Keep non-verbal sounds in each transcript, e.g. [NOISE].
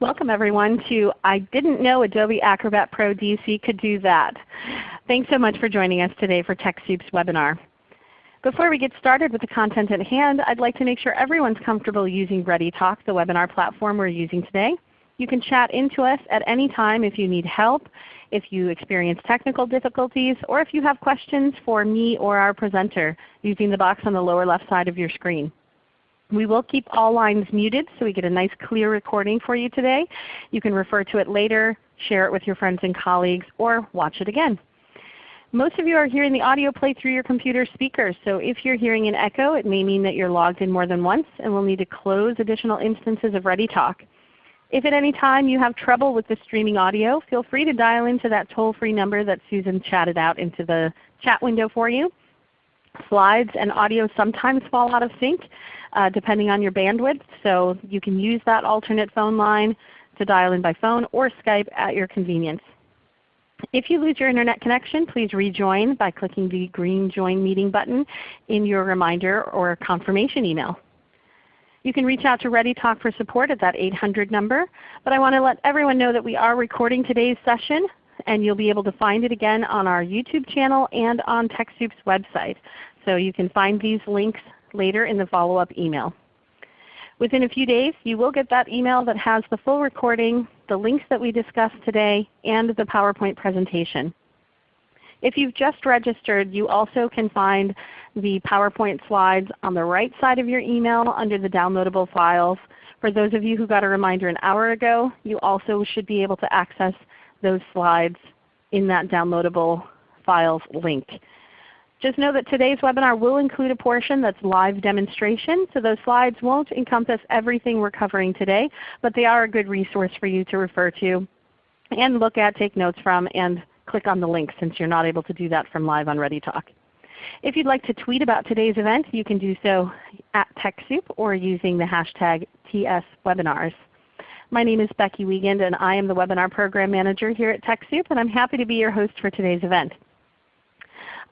Welcome everyone to I Didn't Know Adobe Acrobat Pro DC Could Do That. Thanks so much for joining us today for TechSoup's webinar. Before we get started with the content at hand, I'd like to make sure everyone's comfortable using ReadyTalk, the webinar platform we're using today. You can chat into us at any time if you need help, if you experience technical difficulties, or if you have questions for me or our presenter using the box on the lower left side of your screen. We will keep all lines muted so we get a nice clear recording for you today. You can refer to it later, share it with your friends and colleagues, or watch it again. Most of you are hearing the audio play through your computer speakers, so if you're hearing an echo, it may mean that you're logged in more than once and will need to close additional instances of ReadyTalk. If at any time you have trouble with the streaming audio, feel free to dial into that toll-free number that Susan chatted out into the chat window for you. Slides and audio sometimes fall out of sync uh, depending on your bandwidth, so you can use that alternate phone line to dial in by phone or Skype at your convenience. If you lose your Internet connection, please rejoin by clicking the green Join Meeting button in your reminder or confirmation email. You can reach out to ReadyTalk for support at that 800 number, but I want to let everyone know that we are recording today's session and you'll be able to find it again on our YouTube channel and on TechSoup's website. So you can find these links later in the follow-up email. Within a few days you will get that email that has the full recording, the links that we discussed today, and the PowerPoint presentation. If you've just registered, you also can find the PowerPoint slides on the right side of your email under the downloadable files. For those of you who got a reminder an hour ago, you also should be able to access those slides in that downloadable files link. Just know that today's webinar will include a portion that's live demonstration, so those slides won't encompass everything we're covering today, but they are a good resource for you to refer to and look at, take notes from, and click on the link since you're not able to do that from live on ReadyTalk. If you'd like to tweet about today's event, you can do so at TechSoup or using the hashtag TSWebinars. My name is Becky Wiegand and I am the Webinar Program Manager here at TechSoup and I'm happy to be your host for today's event.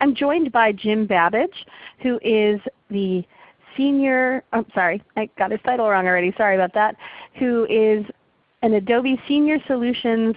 I'm joined by Jim Babbage, who is the senior, I'm oh, sorry, I got his title wrong already, sorry about that, who is an Adobe Senior Solutions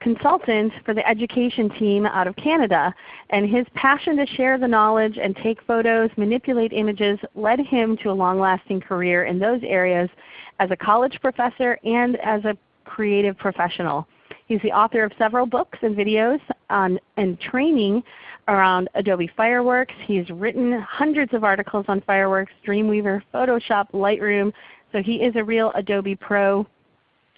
consultant for the education team out of Canada. And his passion to share the knowledge and take photos, manipulate images led him to a long-lasting career in those areas as a college professor and as a creative professional. He's the author of several books and videos on, and training around Adobe Fireworks. He's written hundreds of articles on Fireworks, Dreamweaver, Photoshop, Lightroom. So he is a real Adobe Pro.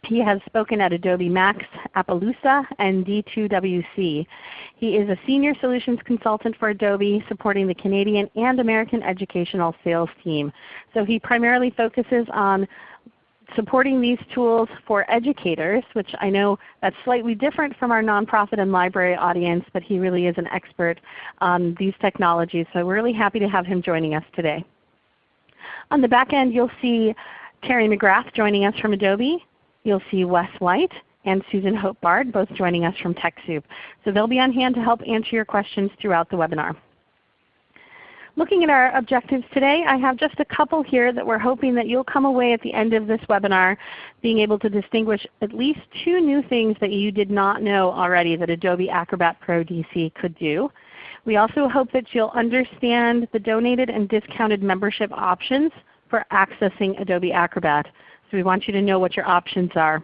He has spoken at Adobe Max, Appaloosa, and D2WC. He is a Senior Solutions Consultant for Adobe supporting the Canadian and American educational sales team. So he primarily focuses on supporting these tools for educators, which I know that's slightly different from our nonprofit and library audience, but he really is an expert on these technologies. So we're really happy to have him joining us today. On the back end you'll see Terry McGrath joining us from Adobe. You'll see Wes White and Susan Hope Bard both joining us from TechSoup. So they'll be on hand to help answer your questions throughout the webinar. Looking at our objectives today, I have just a couple here that we're hoping that you'll come away at the end of this webinar being able to distinguish at least two new things that you did not know already that Adobe Acrobat Pro DC could do. We also hope that you'll understand the donated and discounted membership options for accessing Adobe Acrobat. So we want you to know what your options are.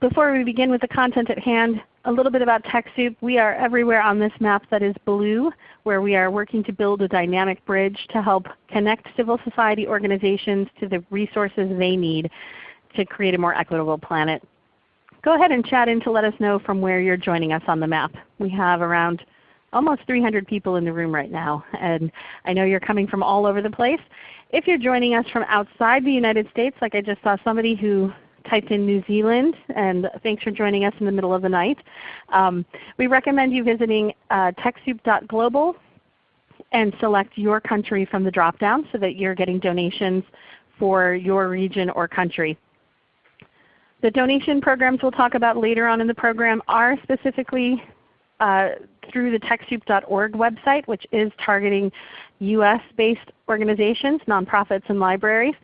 Before we begin with the content at hand, a little bit about TechSoup. We are everywhere on this map that is blue, where we are working to build a dynamic bridge to help connect civil society organizations to the resources they need to create a more equitable planet. Go ahead and chat in to let us know from where you're joining us on the map. We have around almost 300 people in the room right now, and I know you're coming from all over the place. If you're joining us from outside the United States, like I just saw somebody who typed in New Zealand, and thanks for joining us in the middle of the night. Um, we recommend you visiting uh, TechSoup.global and select your country from the drop-down so that you're getting donations for your region or country. The donation programs we'll talk about later on in the program are specifically uh, through the TechSoup.org website, which is targeting US-based organizations, nonprofits, and libraries.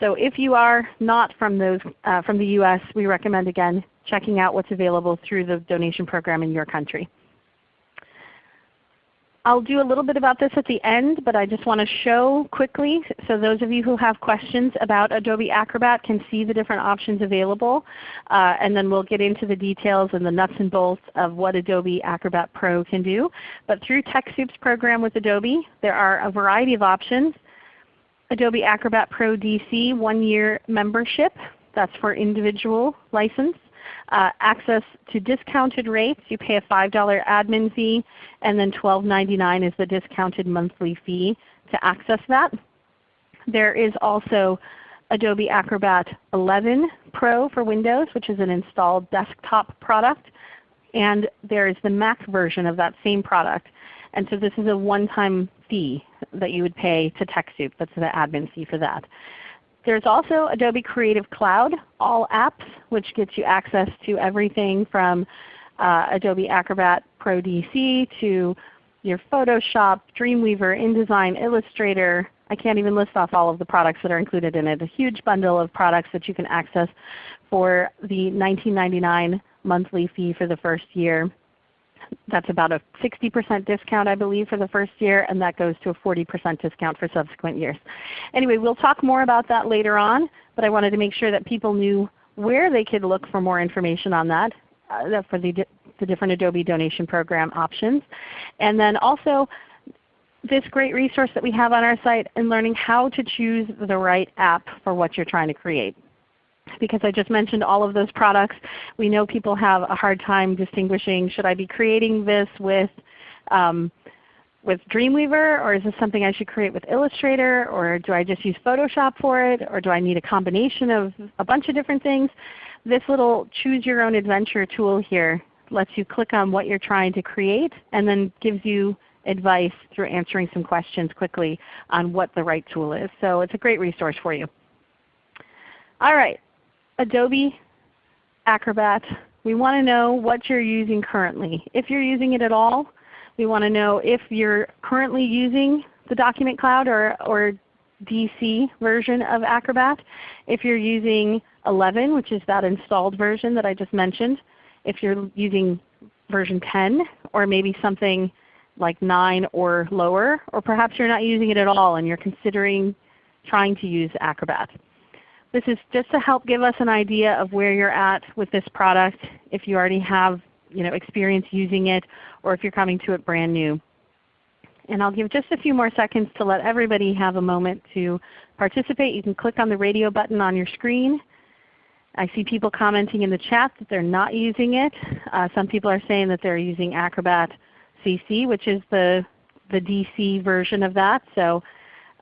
So if you are not from, those, uh, from the US, we recommend again checking out what's available through the donation program in your country. I'll do a little bit about this at the end, but I just want to show quickly so those of you who have questions about Adobe Acrobat can see the different options available. Uh, and then we'll get into the details and the nuts and bolts of what Adobe Acrobat Pro can do. But through TechSoup's program with Adobe, there are a variety of options. Adobe Acrobat Pro DC one-year membership. That's for individual license uh, access to discounted rates. You pay a $5 admin fee, and then $12.99 is the discounted monthly fee to access that. There is also Adobe Acrobat 11 Pro for Windows, which is an installed desktop product. And there is the Mac version of that same product. And so this is a one-time fee that you would pay to TechSoup. That's the admin fee for that. There's also Adobe Creative Cloud, all apps, which gets you access to everything from uh, Adobe Acrobat Pro DC to your Photoshop, Dreamweaver, InDesign, Illustrator. I can't even list off all of the products that are included in it. A huge bundle of products that you can access for the $19.99 monthly fee for the first year. That's about a 60% discount I believe for the first year, and that goes to a 40% discount for subsequent years. Anyway, we'll talk more about that later on, but I wanted to make sure that people knew where they could look for more information on that uh, for the, the different Adobe donation program options. And then also this great resource that we have on our site in learning how to choose the right app for what you're trying to create because I just mentioned all of those products. We know people have a hard time distinguishing, should I be creating this with, um, with Dreamweaver or is this something I should create with Illustrator or do I just use Photoshop for it or do I need a combination of a bunch of different things? This little choose your own adventure tool here lets you click on what you're trying to create and then gives you advice through answering some questions quickly on what the right tool is. So it's a great resource for you. All right, Adobe Acrobat, we want to know what you're using currently. If you're using it at all, we want to know if you're currently using the Document Cloud or, or DC version of Acrobat. If you're using 11, which is that installed version that I just mentioned. If you're using version 10 or maybe something like 9 or lower, or perhaps you're not using it at all and you're considering trying to use Acrobat. This is just to help give us an idea of where you're at with this product, if you already have you know, experience using it or if you're coming to it brand new. And I'll give just a few more seconds to let everybody have a moment to participate. You can click on the radio button on your screen. I see people commenting in the chat that they're not using it. Uh, some people are saying that they're using Acrobat CC, which is the, the DC version of that. So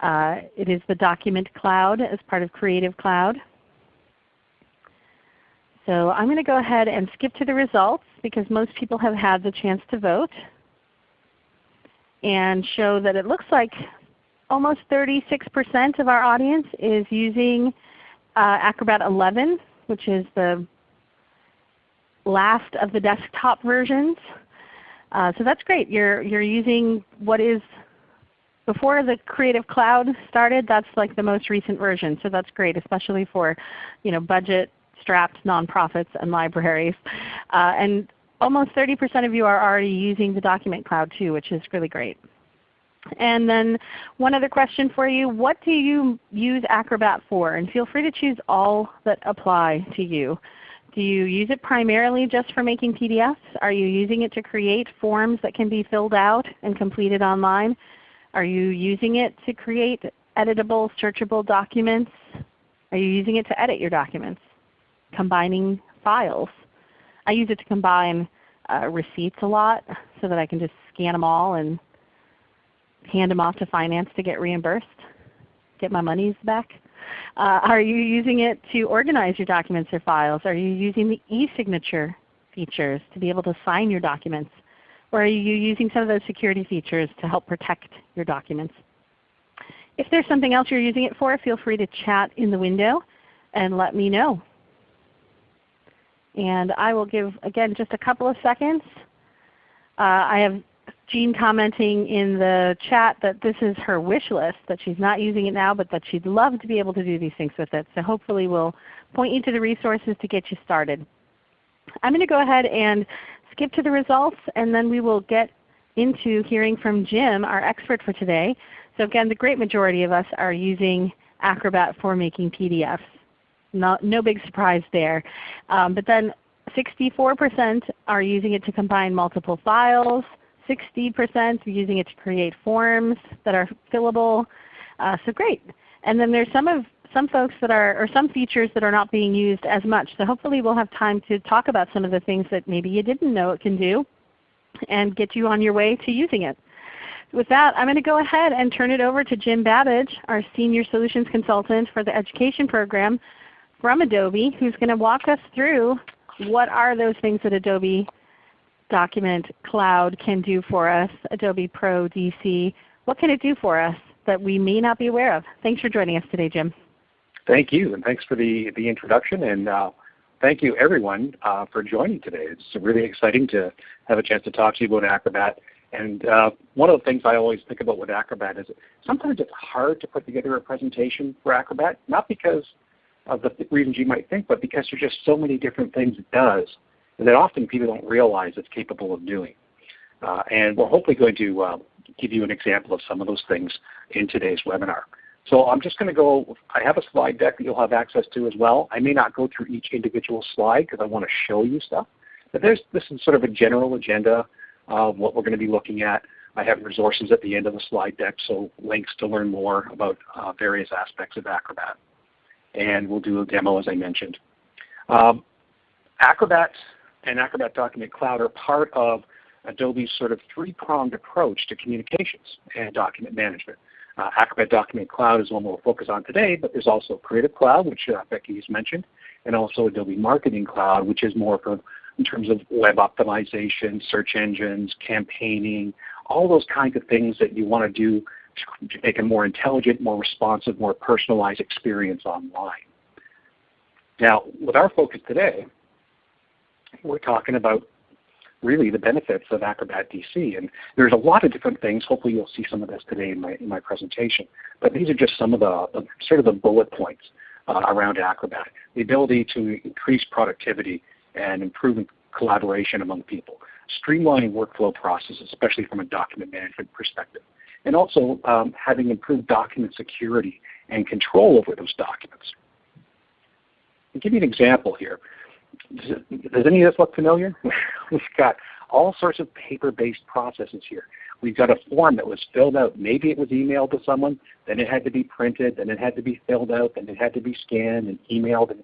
uh, it is the Document Cloud as part of Creative Cloud. So I'm going to go ahead and skip to the results because most people have had the chance to vote and show that it looks like almost 36% of our audience is using uh, Acrobat 11, which is the last of the desktop versions. Uh, so that's great. You're, you're using what is before the Creative Cloud started, that's like the most recent version. So that's great, especially for you know, budget strapped nonprofits and libraries. Uh, and almost 30% of you are already using the Document Cloud too, which is really great. And then one other question for you, what do you use Acrobat for? And feel free to choose all that apply to you. Do you use it primarily just for making PDFs? Are you using it to create forms that can be filled out and completed online? Are you using it to create editable, searchable documents? Are you using it to edit your documents? Combining files. I use it to combine uh, receipts a lot so that I can just scan them all and hand them off to finance to get reimbursed, get my monies back. Uh, are you using it to organize your documents or files? Are you using the e-signature features to be able to sign your documents? Or are you using some of those security features to help protect your documents? If there's something else you're using it for, feel free to chat in the window and let me know. And I will give, again, just a couple of seconds. Uh, I have Jean commenting in the chat that this is her wish list, that she's not using it now, but that she'd love to be able to do these things with it. So hopefully we'll point you to the resources to get you started. I'm going to go ahead and skip to the results, and then we will get into hearing from Jim, our expert for today. So again, the great majority of us are using Acrobat for making PDFs. No, no big surprise there. Um, but then 64% are using it to combine multiple files. 60% are using it to create forms that are fillable. Uh, so great. And then there's some of some folks that are, or some features that are not being used as much. So hopefully we'll have time to talk about some of the things that maybe you didn't know it can do and get you on your way to using it. With that, I'm going to go ahead and turn it over to Jim Babbage, our Senior Solutions Consultant for the Education Program from Adobe, who's going to walk us through what are those things that Adobe Document Cloud can do for us, Adobe Pro DC. What can it do for us that we may not be aware of? Thanks for joining us today, Jim. Thank you, and thanks for the, the introduction. And uh, thank you everyone uh, for joining today. It's really exciting to have a chance to talk to you about Acrobat. And uh, one of the things I always think about with Acrobat is sometimes it's hard to put together a presentation for Acrobat, not because of the reasons you might think, but because there's just so many different things it does that often people don't realize it's capable of doing. Uh, and we're hopefully going to uh, give you an example of some of those things in today's webinar. So I'm just going to go, I have a slide deck that you'll have access to as well. I may not go through each individual slide because I want to show you stuff. But there's, this is sort of a general agenda of what we're going to be looking at. I have resources at the end of the slide deck, so links to learn more about uh, various aspects of Acrobat. And we'll do a demo as I mentioned. Um, Acrobat and Acrobat Document Cloud are part of Adobe's sort of three-pronged approach to communications and document management. Uh, Acrobat Document Cloud is one we'll focus on today, but there's also Creative Cloud, which uh, Becky has mentioned, and also Adobe Marketing Cloud, which is more for in terms of web optimization, search engines, campaigning, all those kinds of things that you want to do to make a more intelligent, more responsive, more personalized experience online. Now, with our focus today, we're talking about really the benefits of Acrobat DC. And there's a lot of different things. Hopefully you'll see some of this today in my, in my presentation. But these are just some of the, the sort of the bullet points uh, around Acrobat. The ability to increase productivity and improve collaboration among people. Streamlining workflow processes, especially from a document management perspective. And also um, having improved document security and control over those documents. I'll give you an example here. Does, any of this look familiar? [LAUGHS] We've got all sorts of paper-based processes here. We've got a form that was filled out. Maybe it was emailed to someone, then it had to be printed, then it had to be filled out, then it had to be scanned and emailed. And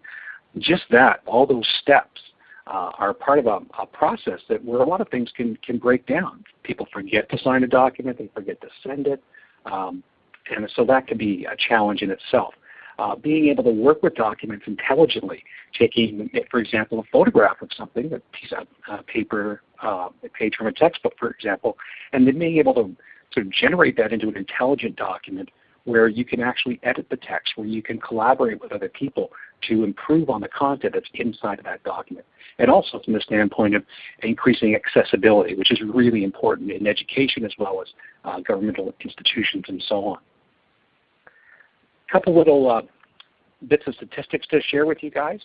just that, all those steps uh, are part of a, a, process that where a lot of things can, can break down. People forget to sign a document, they forget to send it, um, and so that can be a challenge in itself uh, being able to work with documents intelligently, taking, for example, a photograph of something, a piece of uh, paper, uh, a page from a textbook, for example, and then being able to sort of generate that into an intelligent document where you can actually edit the text, where you can collaborate with other people to improve on the content that's inside of that document. And also from the standpoint of increasing accessibility, which is really important in education as well as uh, governmental institutions and so on couple little uh, bits of statistics to share with you guys.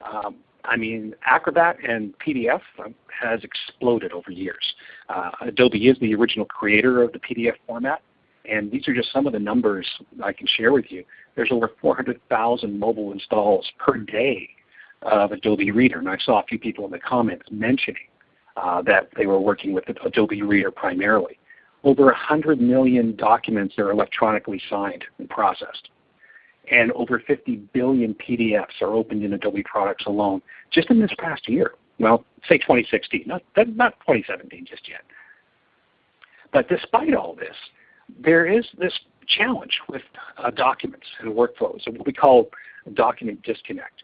Um, I mean, Acrobat and PDF um, has exploded over years. Uh, Adobe is the original creator of the PDF format, and these are just some of the numbers I can share with you. There's over 400,000 mobile installs per day of Adobe Reader, and I saw a few people in the comments mentioning uh, that they were working with Adobe Reader primarily. Over 100 million documents are electronically signed and processed and over 50 billion PDFs are opened in Adobe products alone just in this past year. Well, say 2016, not, not 2017 just yet. But despite all this, there is this challenge with uh, documents and workflows, what we call document disconnect.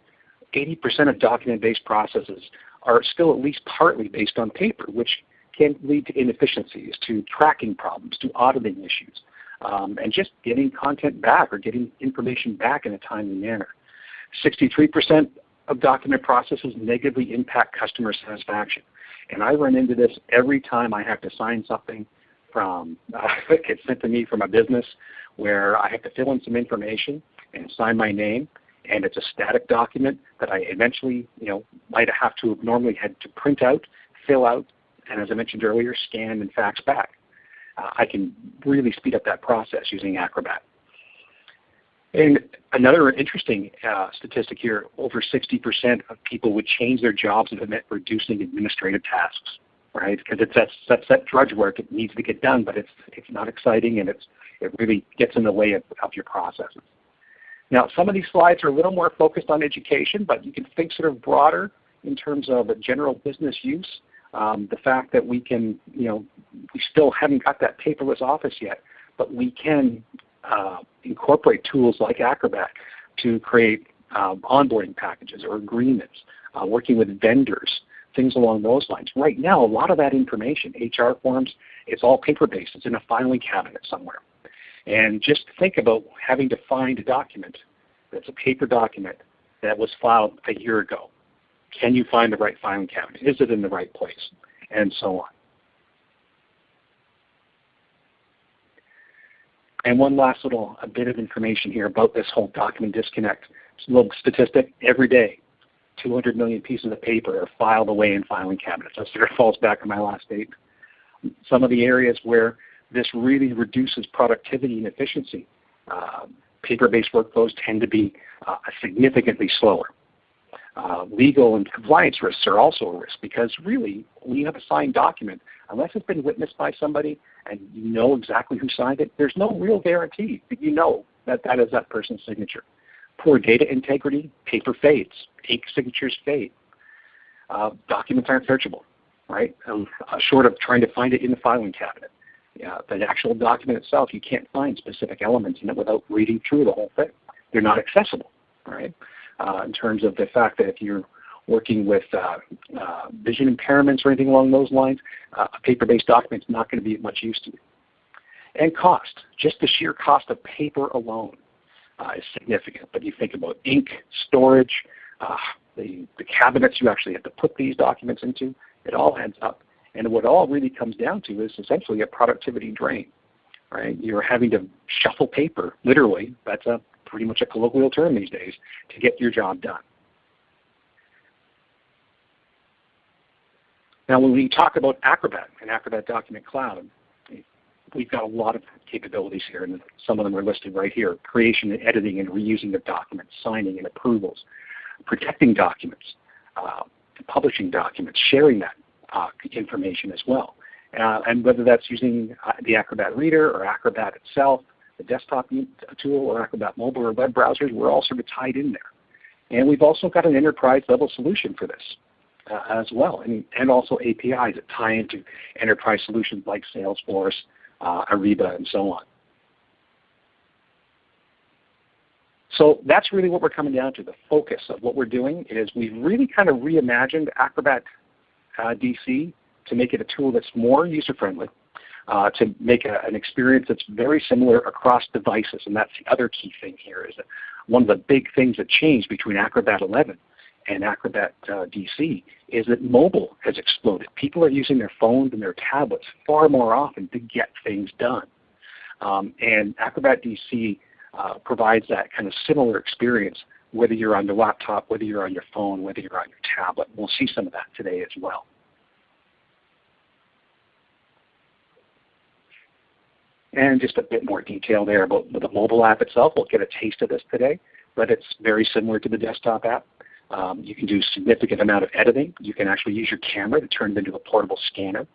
80% of document-based processes are still at least partly based on paper, which can lead to inefficiencies, to tracking problems, to auditing issues um, and just getting content back or getting information back in a timely manner. 63% of document processes negatively impact customer satisfaction. And I run into this every time I have to sign something from [LAUGHS] uh, gets sent to me from a business where I have to fill in some information and sign my name, and it's a static document that I eventually, you know, might have to have normally had to print out, fill out, and as I mentioned earlier, scan and fax back. Uh, I can really speed up that process using Acrobat. And another interesting uh, statistic here, over 60% of people would change their jobs if it meant reducing administrative tasks, right? Because it's that, that drudge work. It needs to get done, but it's, it's not exciting and it's, it really gets in the way of, of your processes. Now some of these slides are a little more focused on education, but you can think sort of broader in terms of general business use. Um, the fact that we can, you know, we still haven't got that paperless office yet, but we can uh, incorporate tools like Acrobat to create um, onboarding packages or agreements, uh, working with vendors, things along those lines. Right now, a lot of that information, HR forms, it's all paper-based. It's in a filing cabinet somewhere. And just think about having to find a document that's a paper document that was filed a year ago. Can you find the right filing cabinet? Is it in the right place? And so on. And one last little bit of information here about this whole document disconnect. Just a little statistic. Every day, 200 million pieces of paper are filed away in filing cabinets. That sort of falls back on my last statement. Some of the areas where this really reduces productivity and efficiency, uh, paper-based workflows tend to be uh, significantly slower. Uh, legal and compliance risks are also a risk because really when you have a signed document, unless it's been witnessed by somebody and you know exactly who signed it, there's no real guarantee that you know that that is that person's signature. Poor data integrity, paper fades, ink signatures fade. Uh, documents aren't searchable, right? Um, uh, short of trying to find it in the filing cabinet. Yeah, the actual document itself, you can't find specific elements in it without reading through the whole thing. They're not accessible, right? Uh, in terms of the fact that if you're working with uh, uh, vision impairments or anything along those lines, a paper-based document is not going to be much use to you. And cost, just the sheer cost of paper alone is significant. But you think about ink, storage, the, the cabinets you actually have to put these documents into, it all adds up. And what it all really comes down to is essentially a productivity drain. Right? You're having to shuffle paper, literally. That's a pretty much a colloquial term these days, to get your job done. Now when we talk about Acrobat and Acrobat Document Cloud, we've got a lot of capabilities here, and some of them are listed right here. Creation and editing and reusing of documents, signing and approvals, protecting documents, uh, publishing documents, sharing that uh, information as well. Uh, and whether that's using uh, the Acrobat Reader or Acrobat itself, the desktop tool or Acrobat Mobile or web browsers, we're all sort of tied in there. And we've also got an enterprise level solution for this uh, as well, and, and also APIs that tie into enterprise solutions like Salesforce, uh, Ariba, and so on. So that's really what we're coming down to. The focus of what we're doing is we've really kind of reimagined Acrobat uh, DC to make it a tool that's more user-friendly, uh, to make a, an experience that's very similar across devices. And that's the other key thing here is that one of the big things that changed between Acrobat 11 and Acrobat uh, DC is that mobile has exploded. People are using their phones and their tablets far more often to get things done. Um, and Acrobat DC uh, provides that kind of similar experience whether you're on your laptop, whether you're on your phone, whether you're on your tablet. We'll see some of that today as well. And just a bit more detail there about the mobile app itself. We'll get a taste of this today, but it's very similar to the desktop app. Um, you can do a significant amount of editing. You can actually use your camera to turn it into a portable scanner.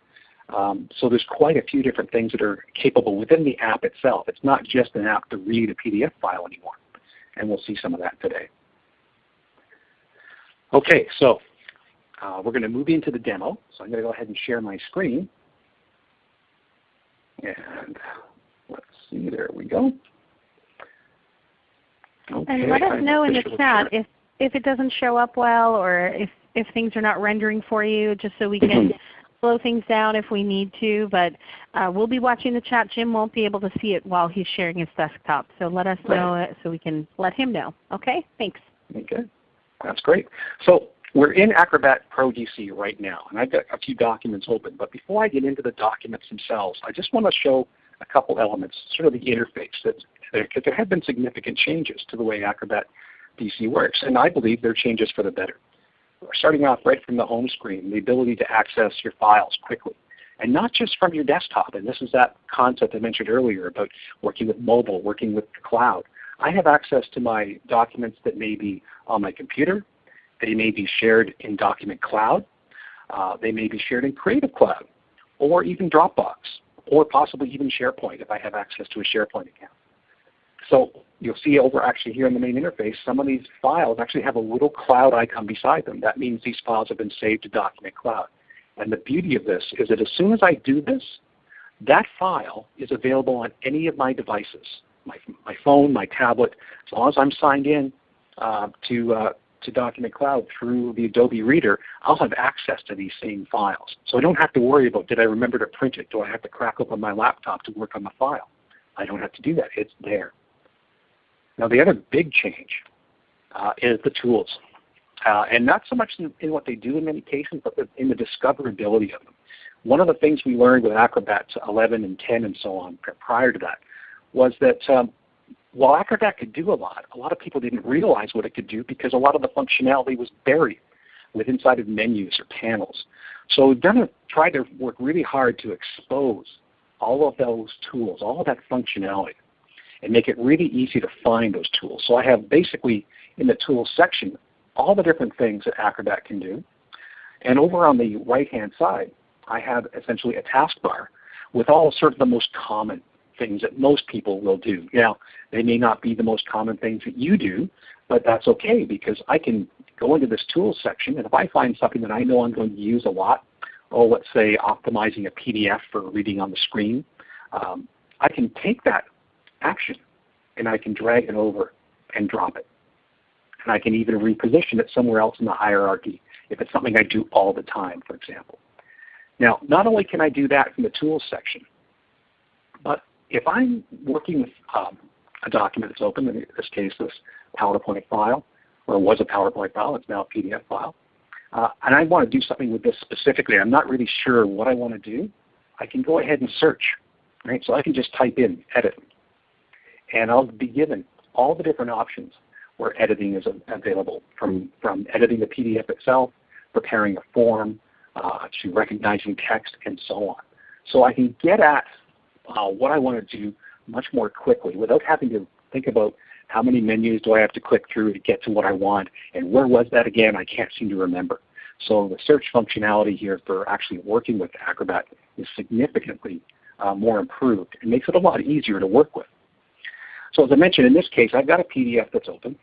Um, so there's quite a few different things that are capable within the app itself. It's not just an app to read a PDF file anymore. And we'll see some of that today. Okay, so uh, we're going to move into the demo. So I'm going to go ahead and share my screen. And let's see, there we go. Okay, and let us know in the chat if, if it doesn't show up well or if, if things are not rendering for you, just so we can [CLEARS THROAT] slow things down if we need to. But uh, we'll be watching the chat. Jim won't be able to see it while he's sharing his desktop. So let us know so we can let him know. Okay? Thanks. Okay. That's great. So we're in Acrobat Pro DC right now, and I've got a few documents open. But before I get into the documents themselves, I just want to show a couple elements, sort of the interface. That there, there have been significant changes to the way Acrobat DC works, and I believe they're changes for the better. Starting off right from the home screen, the ability to access your files quickly. And not just from your desktop, and this is that concept I mentioned earlier about working with mobile, working with the cloud. I have access to my documents that may be on my computer, they may be shared in Document Cloud. Uh, they may be shared in Creative Cloud or even Dropbox or possibly even SharePoint if I have access to a SharePoint account. So you'll see over actually here in the main interface, some of these files actually have a little cloud icon beside them. That means these files have been saved to Document Cloud. And the beauty of this is that as soon as I do this, that file is available on any of my devices, my, my phone, my tablet, as long as I'm signed in uh, to, uh, to Document Cloud through the Adobe Reader, I'll have access to these same files. So I don't have to worry about did I remember to print it? Do I have to crack open my laptop to work on the file? I don't have to do that. It's there. Now the other big change uh, is the tools. Uh, and not so much in, in, what they do in many cases, but in the discoverability of them. One of the things we learned with Acrobat 11 and 10 and so on prior to that was that um, while Acrobat could do a lot, a lot of people didn't realize what it could do because a lot of the functionality was buried with inside of menus or panels. So we've done a, tried to work really hard to expose all of those tools, all of that functionality, and make it really easy to find those tools. So I have basically in the tools section all the different things that Acrobat can do. And over on the right-hand side, I have essentially a taskbar with all sort of the most common things that most people will do. Now, they may not be the most common things that you do, but that's okay because I can go into this tools section and if I find something that I know I'm going to use a lot, oh let's say optimizing a PDF for reading on the screen, um, I can take that action and I can drag it over and drop it. And I can even reposition it somewhere else in the hierarchy if it's something I do all the time, for example. Now, not only can I do that from the Tools section, but if I'm working with um, a document that's open, in this case this PowerPoint file, or it was a PowerPoint file, it's now a PDF file, uh, and I want to do something with this specifically, I'm not really sure what I want to do, I can go ahead and search. Right? So I can just type in edit, and I'll be given all the different options where editing is available, from, from editing the PDF itself, preparing a form, uh, to recognizing text, and so on. So I can get at uh, what I want to do much more quickly without having to think about how many menus do I have to click through to get to what I want, and where was that again? I can't seem to remember. So the search functionality here for actually working with Acrobat is significantly uh, more improved. It makes it a lot easier to work with. So as I mentioned, in this case, I've got a PDF that's open,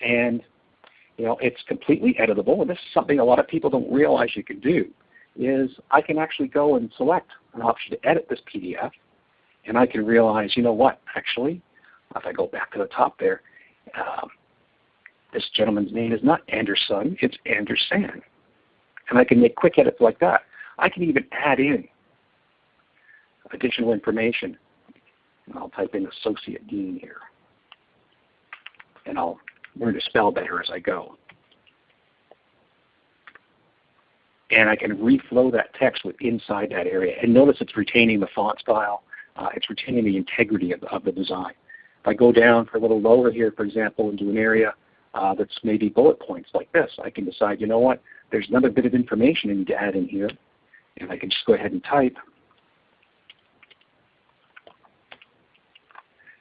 and you know, it's completely editable. And this is something a lot of people don't realize you can do, is I can actually go and select an option to edit this PDF, and I can realize, you know what, actually, if I go back to the top there, um, this gentleman's name is not Anderson, it's Anderson. And I can make quick edits like that. I can even add in additional information and I'll type in Associate Dean here. And I'll learn to spell better as I go. And I can reflow that text with inside that area. And notice it's retaining the font style. Uh, it's retaining the integrity of, of, the design. If I go down for a little lower here, for example, into an area uh, that's maybe bullet points like this, I can decide, you know what, there's another bit of information I need to add in here. And I can just go ahead and type.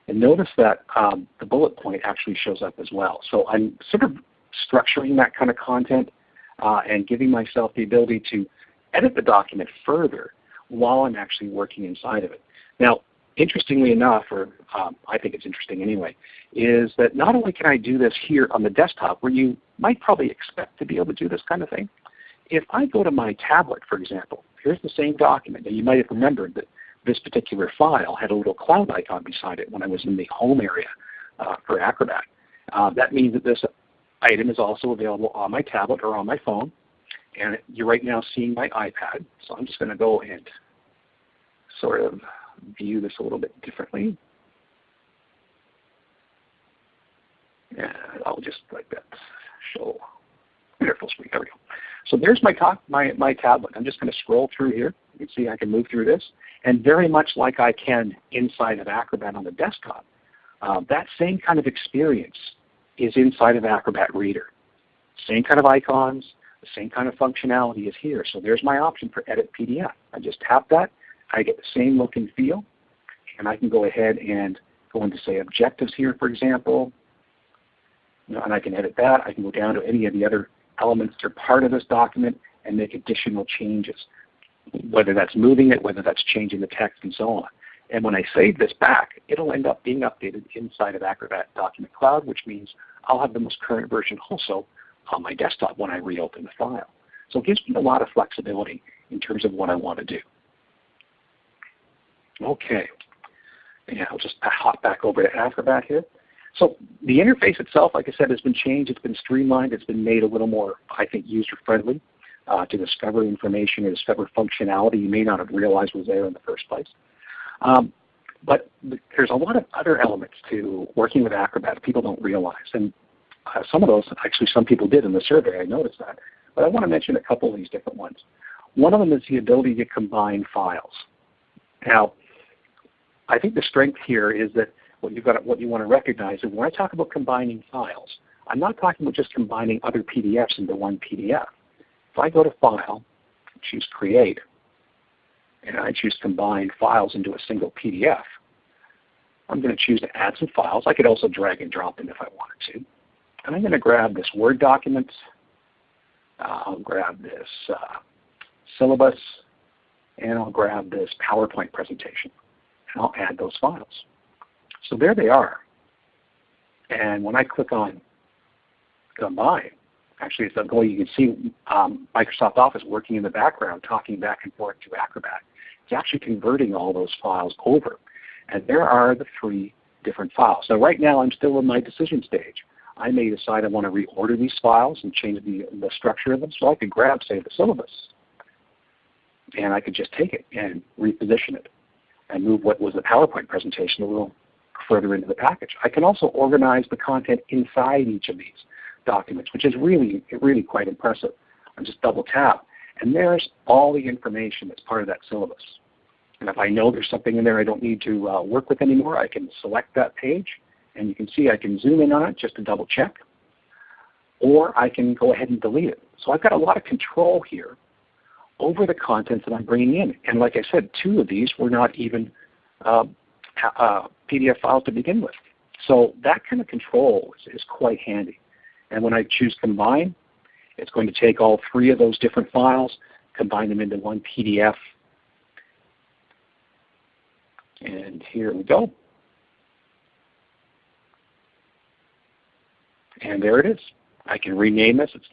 And notice that um, the bullet point actually shows up as well. So I'm sort of structuring that kind of content uh, and giving myself the ability to edit the document further while I'm actually working inside of it. Now, interestingly enough, or um, I think it's interesting anyway, is that not only can I do this here on the desktop where you might probably expect to be able to do this kind of thing, if I go to my tablet, for example, here's the same document, Now you might have remembered that this particular file had a little cloud icon beside it when I was in the home area uh, for Acrobat. Uh, that means that this item is also available on my tablet or on my phone. And you're right now seeing my iPad. So I'm just going to go and sort of view this a little bit differently. And I'll just like that show full screen. There we go. So there's my, my, my tablet. I'm just going to scroll through here. You can see I can move through this. And very much like I can inside of Acrobat on the desktop, uh, that same kind of experience is inside of Acrobat Reader. Same kind of icons, the same kind of functionality is here. So there's my option for Edit PDF. I just tap that. I get the same look and feel. And I can go ahead and go into say objectives here, for example. You know, and I can edit that. I can go down to any of the other elements that are part of this document and make additional changes, whether that's moving it, whether that's changing the text, and so on. And when I save this back, it'll end up being updated inside of Acrobat Document Cloud, which means I'll have the most current version also on my desktop when I reopen the file. So it gives me a lot of flexibility in terms of what I want to do. Okay, and I'll just hop back over to Acrobat here. So the interface itself, like I said, has been changed. It's been streamlined. It's been made a little more, I think, user-friendly uh, to discover information or discover functionality you may not have realized was there in the first place. Um, but there's a lot of other elements to working with Acrobat people don't realize. And uh, some of those, actually some people did in the survey, I noticed that. But I want to mention a couple of these different ones. One of them is the ability to combine files. Now, I think the strength here is that what you've got, what you want to recognize is when I talk about combining files, I'm not talking about just combining other PDFs into one PDF. If I go to File, choose Create, and I choose Combine Files into a single PDF, I'm going to choose to add some files. I could also drag and drop them if I wanted to. And I'm going to grab this Word document. Uh, I'll grab this uh, syllabus, and I'll grab this PowerPoint presentation. And I'll add those files. So there they are. And when I click on Combine, actually it's going, you can see um, Microsoft Office working in the background, talking back and forth to Acrobat. It's actually converting all those files over. And there are the three different files. So right now I'm still in my decision stage. I may decide I want to reorder these files and change the, the structure of them. So I could grab, say, the syllabus, and I could just take it and reposition it and move what was the PowerPoint presentation a little further into the package. I can also organize the content inside each of these documents, which is really, really quite impressive. I just double tap, and there's all the information that's part of that syllabus. And if I know there's something in there I don't need to uh, work with anymore, I can select that page and you can see I can zoom in on it just to double check. Or I can go ahead and delete it. So I've got a lot of control here over the content that I'm bringing in. And like I said, two of these were not even uh, uh, PDF files to begin with. So that kind of control is, is quite handy. And when I choose Combine, it's going to take all three of those different files, combine them into one PDF. And here we go. And there it is. I can rename this. It's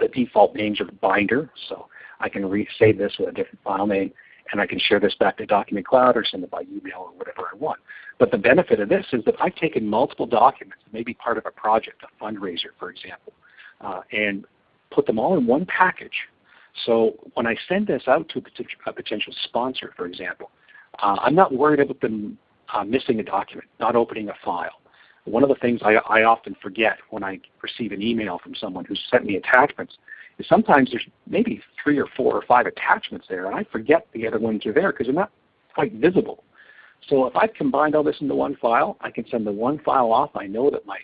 the default names are binder, so I can save this with a different file name, and I can share this back to Document Cloud or send it by email or whatever I want. But the benefit of this is that I've taken multiple documents, maybe part of a project, a fundraiser, for example, uh, and put them all in one package. So when I send this out to a potential sponsor, for example, uh, I'm not worried about them uh, missing a document, not opening a file. One of the things I, I often forget when I receive an email from someone who's sent me attachments is sometimes there's maybe three or four or five attachments there, and I forget the other ones are there because they're not quite visible. So if I've combined all this into one file, I can send the one file off. I know that my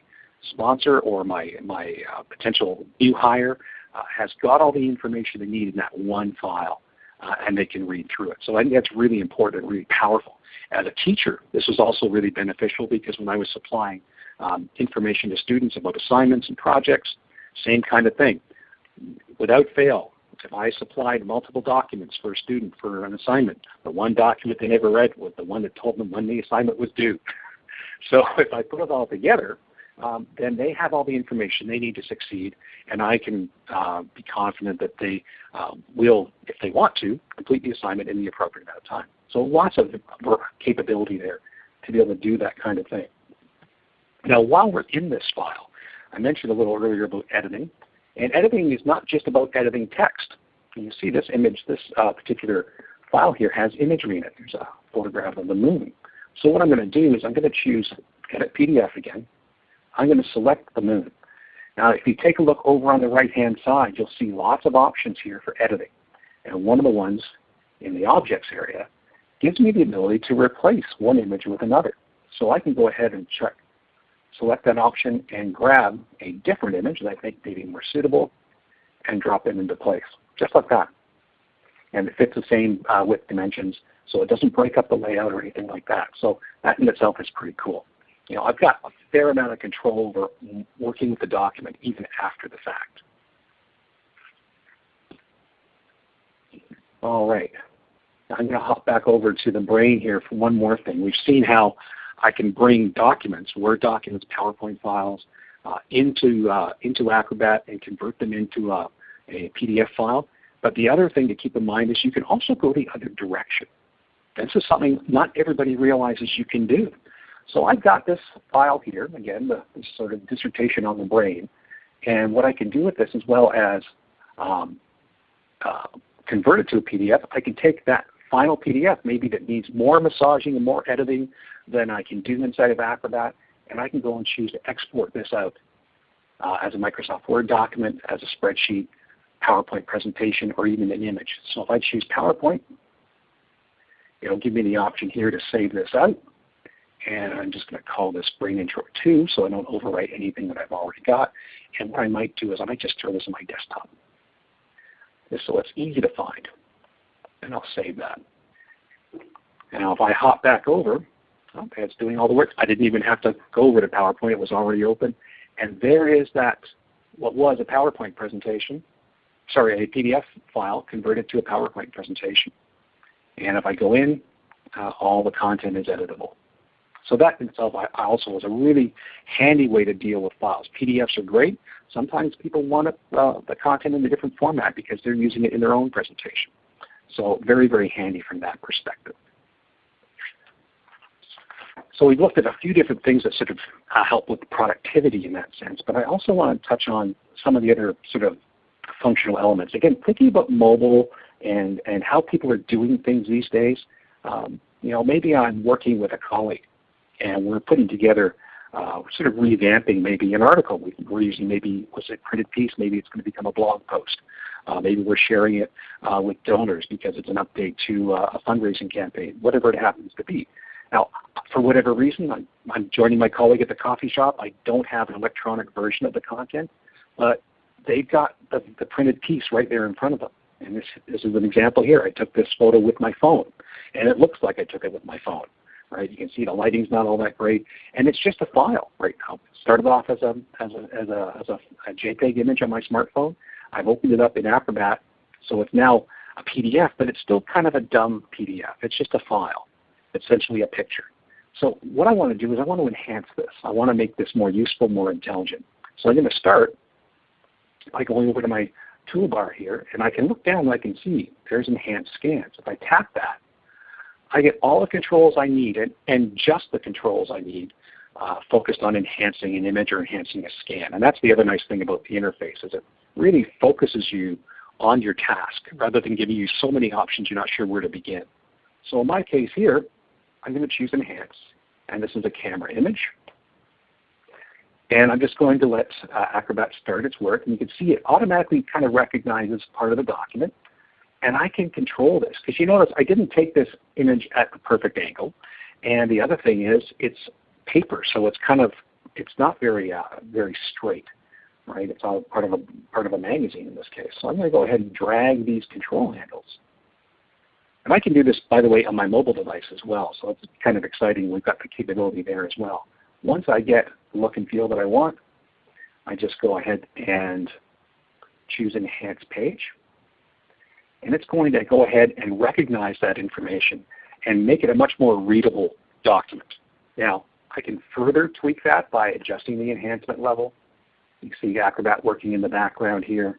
sponsor or my, my uh, potential new hire uh, has got all the information they need in that one file, uh, and they can read through it. So I think that's really important and really powerful. As a teacher, this was also really beneficial because when I was supplying um, information to students about assignments and projects, same kind of thing. Without fail, if I supplied multiple documents for a student for an assignment, the one document they never read was the one that told them when the assignment was due. [LAUGHS] So if I put it all together, um, then they have all the information they need to succeed, and I can uh, be confident that they uh, will, if they want to, complete the assignment in the appropriate amount of time. So lots of capability there to be able to do that kind of thing. Now while we're in this file, I mentioned a little earlier about editing. And editing is not just about editing text. You see this image, this uh, particular file here has imagery in it. There's a photograph of the moon. So what I'm going to do is I'm going to choose Edit PDF again. I'm going to select the moon. Now if you take a look over on the right hand side, you'll see lots of options here for editing. And one of the ones in the objects area gives me the ability to replace one image with another. So I can go ahead and check, select that option and grab a different image that I think may be more suitable and drop it into place, just like that. And it fits the same uh, width dimensions, so it doesn't break up the layout or anything like that. So that in itself is pretty cool. You know, I've got a fair amount of control over working with the document even after the fact. All right. I'm going to hop back over to the brain here for one more thing. We've seen how I can bring documents, Word documents, PowerPoint files, uh, into, uh, into Acrobat and convert them into a, a PDF file. But the other thing to keep in mind is you can also go the other direction. This is something not everybody realizes you can do. So I've got this file here, again, the, the sort of dissertation on the brain. And what I can do with this as well as um, uh, convert it to a PDF, I can take that final PDF maybe that needs more massaging and more editing than I can do inside of Acrobat, and I can go and choose to export this out uh, as a Microsoft Word document, as a spreadsheet, PowerPoint presentation, or even an image. So if I choose PowerPoint, it'll give me the option here to save this out. And I'm just going to call this Brain Intro 2 so I don't overwrite anything that I've already got. And what I might do is I might just throw this on my desktop. So it's easy to find and I'll save that. Now if I hop back over, okay, it's doing all the work. I didn't even have to go over to PowerPoint. It was already open. And there is that, what was a PowerPoint presentation, sorry, a PDF file converted to a PowerPoint presentation. And if I go in, uh, all the content is editable. So that in itself I, also was a really handy way to deal with files. PDFs are great. Sometimes people want uh, the content in a different format because they're using it in their own presentation. So very, very handy from that perspective. So we've looked at a few different things that sort of uh, help with productivity in that sense, but I also want to touch on some of the other sort of functional elements. Again, thinking about mobile and, and how people are doing things these days, um, you know, maybe I'm working with a colleague and we're putting together uh, sort of revamping maybe an article. We're using maybe, was it printed piece, maybe it's going to become a blog post. Uh, maybe we're sharing it uh, with donors because it's an update to uh, a fundraising campaign, whatever it happens to be. Now, for whatever reason, I'm, I'm, joining my colleague at the coffee shop. I don't have an electronic version of the content, but they've got the, the printed piece right there in front of them. And this, this is an example here. I took this photo with my phone, and it looks like I took it with my phone. Right? You can see the lighting's not all that great, and it's just a file right now. It started off as a as a as a, as a, a JPEG image on my smartphone, I've opened it up in Acrobat, so it's now a PDF, but it's still kind of a dumb PDF. It's just a file, essentially a picture. So what I want to do is I want to enhance this. I want to make this more useful, more intelligent. So I'm going to start by going over to my toolbar here, and I can look down and I can see there's Enhanced Scans. If I tap that, I get all the controls I need, and, just the controls I need uh, focused on enhancing an image or enhancing a scan. And that's the other nice thing about the interface is it really focuses you on your task rather than giving you so many options you're not sure where to begin. So in my case here, I'm going to choose Enhance. And this is a camera image. And I'm just going to let uh, Acrobat start its work. And you can see it automatically kind of recognizes part of the document. And I can control this. Because you notice I didn't take this image at the perfect angle. And the other thing is it's paper, so it's kind of it's not very uh, very straight right? It's all part of a part of a magazine in this case. So I'm going to go ahead and drag these control handles. And I can do this, by the way, on my mobile device as well. So it's kind of exciting. We've got the capability there as well. Once I get the look and feel that I want, I just go ahead and choose Enhance Page. And it's going to go ahead and recognize that information and make it a much more readable document. Now, I can further tweak that by adjusting the enhancement level you see Acrobat working in the background here.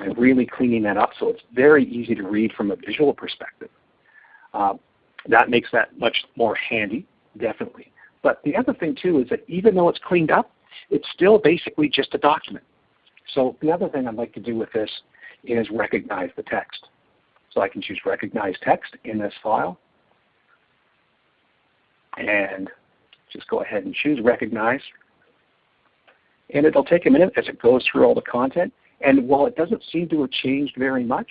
And really cleaning that up so it's very easy to read from a visual perspective. Uh, that makes that much more handy, definitely. But the other thing too is that even though it's cleaned up, it's still basically just a document. So the other thing I'd like to do with this is recognize the text. So I can choose recognize text in this file. And just go ahead and choose recognize And it'll take a minute as it goes through all the content. And while it doesn't seem to have changed very much,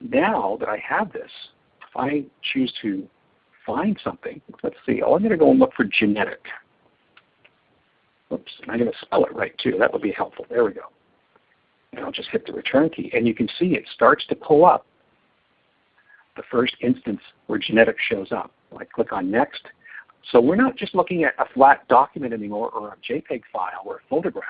now that I have this, if I choose to find something, let's see, oh, I'm going to go and look for genetic. Oops, I'm going to spell it right too. That would be helpful. There we go. And I'll just hit the return key. And you can see it starts to pull up the first instance where genetic shows up. I click on next. So we're not just looking at a flat document anymore or a JPEG file or a photograph.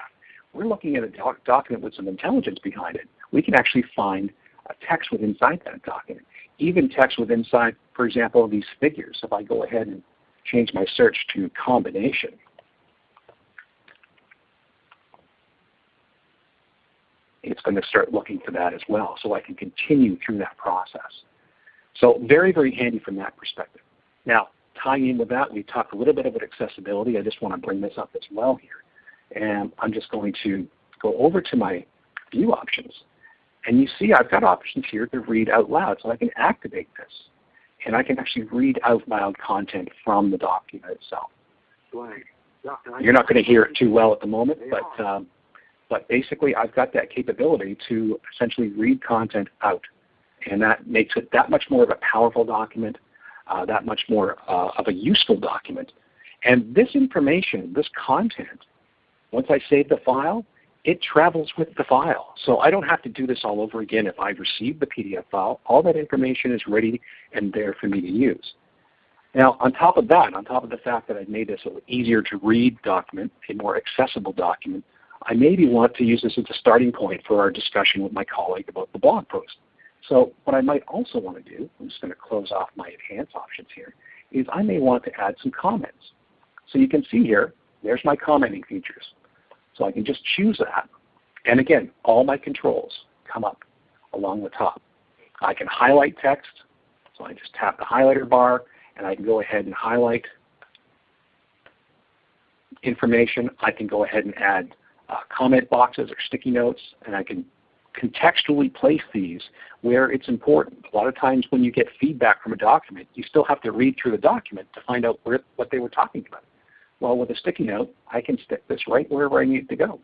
We're looking at a doc document with some intelligence behind it. We can actually find a text within inside that document. Even text within inside, for example, these figures. If I go ahead and change my search to combination, it's going to start looking for that as well. So I can continue through that process. So very, very handy from that perspective. Now, tying in with that, we talked a little bit about accessibility. I just want to bring this up as well here. And I'm just going to go over to my view options. And you see I've got options here to read out loud. So I can activate this. And I can actually read out loud content from the document itself. You're not going to hear it too well at the moment, but um, but basically I've got that capability to essentially read content out. And that makes it that much more of a powerful document, uh, that much more uh, of a useful document. And this information, this content, once I save the file, it travels with the file. So I don't have to do this all over again if I've received the PDF file. All that information is ready and there for me to use. Now on top of that, on top of the fact that I've made this an easier to read document, a more accessible document, I maybe want to use this as a starting point for our discussion with my colleague about the blog post. So what I might also want to do, I'm just going to close off my Enhance options here, is I may want to add some comments. So you can see here, there's my commenting features. So I can just choose that. And again, all my controls come up along the top. I can highlight text. So I just tap the highlighter bar and I can go ahead and highlight information. I can go ahead and add uh, comment boxes or sticky notes, and I can contextually place these where it's important. A lot of times when you get feedback from a document, you still have to read through the document to find out where, what they were talking about. Well, with a sticky note, I can stick this right wherever I need to go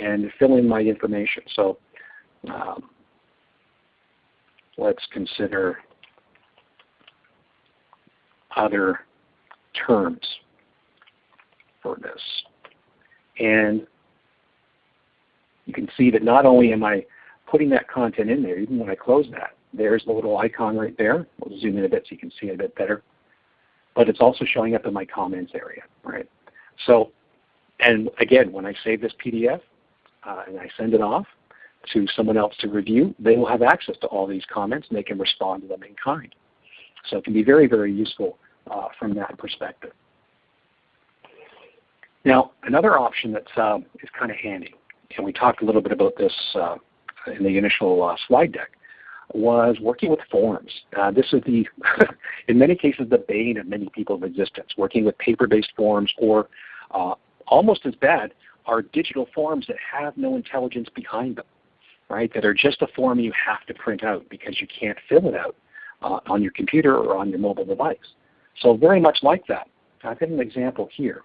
and fill in my information. So um, let's consider other terms for this. And you can see that not only am I putting that content in there, even when I close that, there's the little icon right there. We'll zoom in a bit so you can see it a bit better. But it's also showing up in my comments area, right? So, and again, when I save this PDF uh, and I send it off to someone else to review, they will have access to all these comments and they can respond to them in kind. So it can be very, very useful uh, from that perspective. Now, another option that uh, is kind of handy and we talked a little bit about this uh, in the initial uh, slide deck, was working with forms. Uh, this is the, [LAUGHS] in many cases, the bane of many people's existence, working with paper-based forms or uh, almost as bad are digital forms that have no intelligence behind them, right, that are just a form you have to print out because you can't fill it out uh, on your computer or on your mobile device. So very much like that. I've got an example here.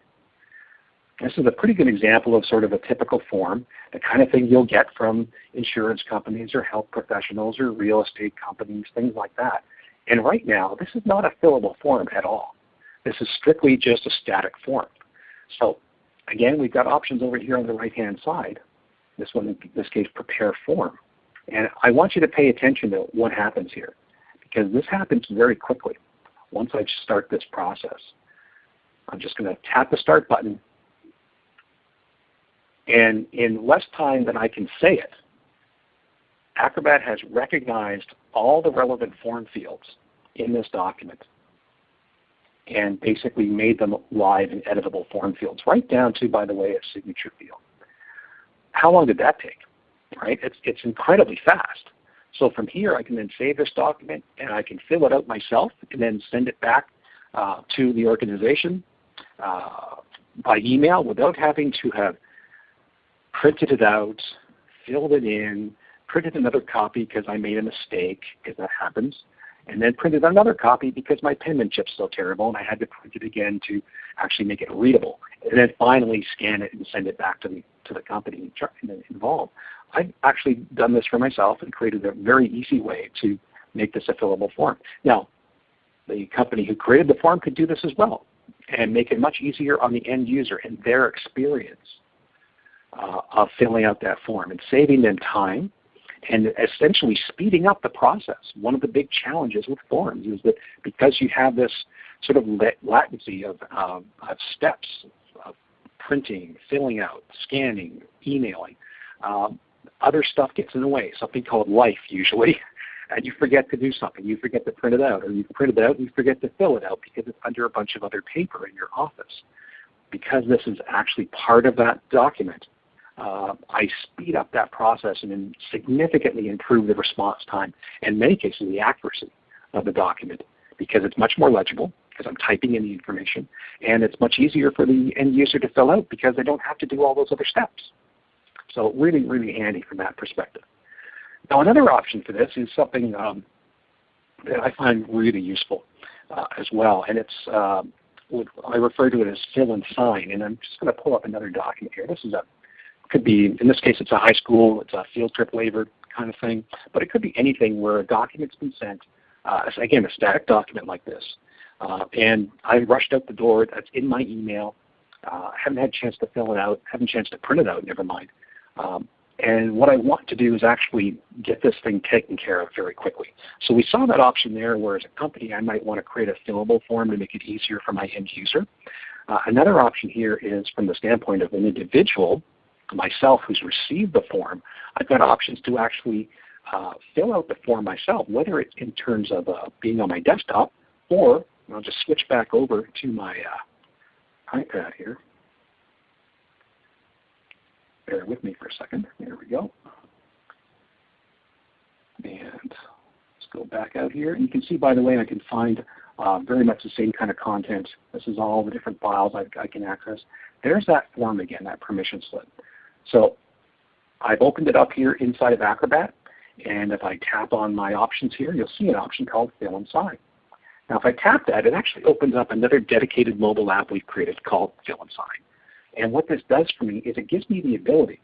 This is a pretty good example of sort of a typical form, the kind of thing you'll get from insurance companies or health professionals or real estate companies, things like that. And right now, this is not a fillable form at all. This is strictly just a static form. So again, we've got options over here on the right-hand side. This one, in this case, prepare form. And I want you to pay attention to what happens here because this happens very quickly once I start this process. I'm just going to tap the Start button and in less time than I can say it, Acrobat has recognized all the relevant form fields in this document and basically made them live and editable form fields, right down to, by the way, a signature field. How long did that take? Right? It's, it's incredibly fast. So from here I can then save this document and I can fill it out myself and then send it back uh, to the organization uh, by email without having to have printed it out, filled it in, printed another copy because I made a mistake, because that happens, and then printed another copy because my penmanship's so terrible and I had to print it again to actually make it readable. and then finally scan it and send it back to the to the company involved. I've actually done this for myself and created a very easy way to make this a fillable form. Now, the company who created the form could do this as well and make it much easier on the end user and their experience uh, of filling out that form and saving them time and essentially speeding up the process. One of the big challenges with forms is that because you have this sort of latency of, of steps of printing, filling out, scanning, emailing, um, other stuff gets in the way, something called life usually, [LAUGHS] and you forget to do something. You forget to print it out, or you print it out and you forget to fill it out because it's under a bunch of other paper in your office. Because this is actually part of that document, uh, I speed up that process and significantly improve the response time, and in many cases the accuracy of the document because it's much more legible because I'm typing in the information, and it's much easier for the end user to fill out because they don't have to do all those other steps. So really, really handy from that perspective. Now another option for this is something um, that I find really useful uh, as well, and it's uh, I refer to it as fill and sign, and I'm just going to pull up another document here. This is a could be in this case it's a high school, it's a field trip waiver kind of thing, but it could be anything where a document's been sent. Uh, again, a static document like this, uh, and I rushed out the door. That's in my email. Uh, haven't had a chance to fill it out. Haven't a chance to print it out. Never mind. Um, and what I want to do is actually get this thing taken care of very quickly. So we saw that option there where as a company I might want to create a fillable form to make it easier for my end user. Uh, another option here is from the standpoint of an individual, myself who's received the form, I've got options to actually uh, fill out the form myself, whether it's in terms of uh, being on my desktop or I'll just switch back over to my uh, iPad here bear with me for a second. There we go. And let's go back out here. And you can see, by the way, I can find uh, very much the same kind of content. This is all the different files I, I can access. There's that form again, that permission slip. So I've opened it up here inside of Acrobat. And if I tap on my options here, you'll see an option called Fill and Sign. Now if I tap that, it actually opens up another dedicated mobile app we've created called Fill and Sign. And what this does for me is it gives me the ability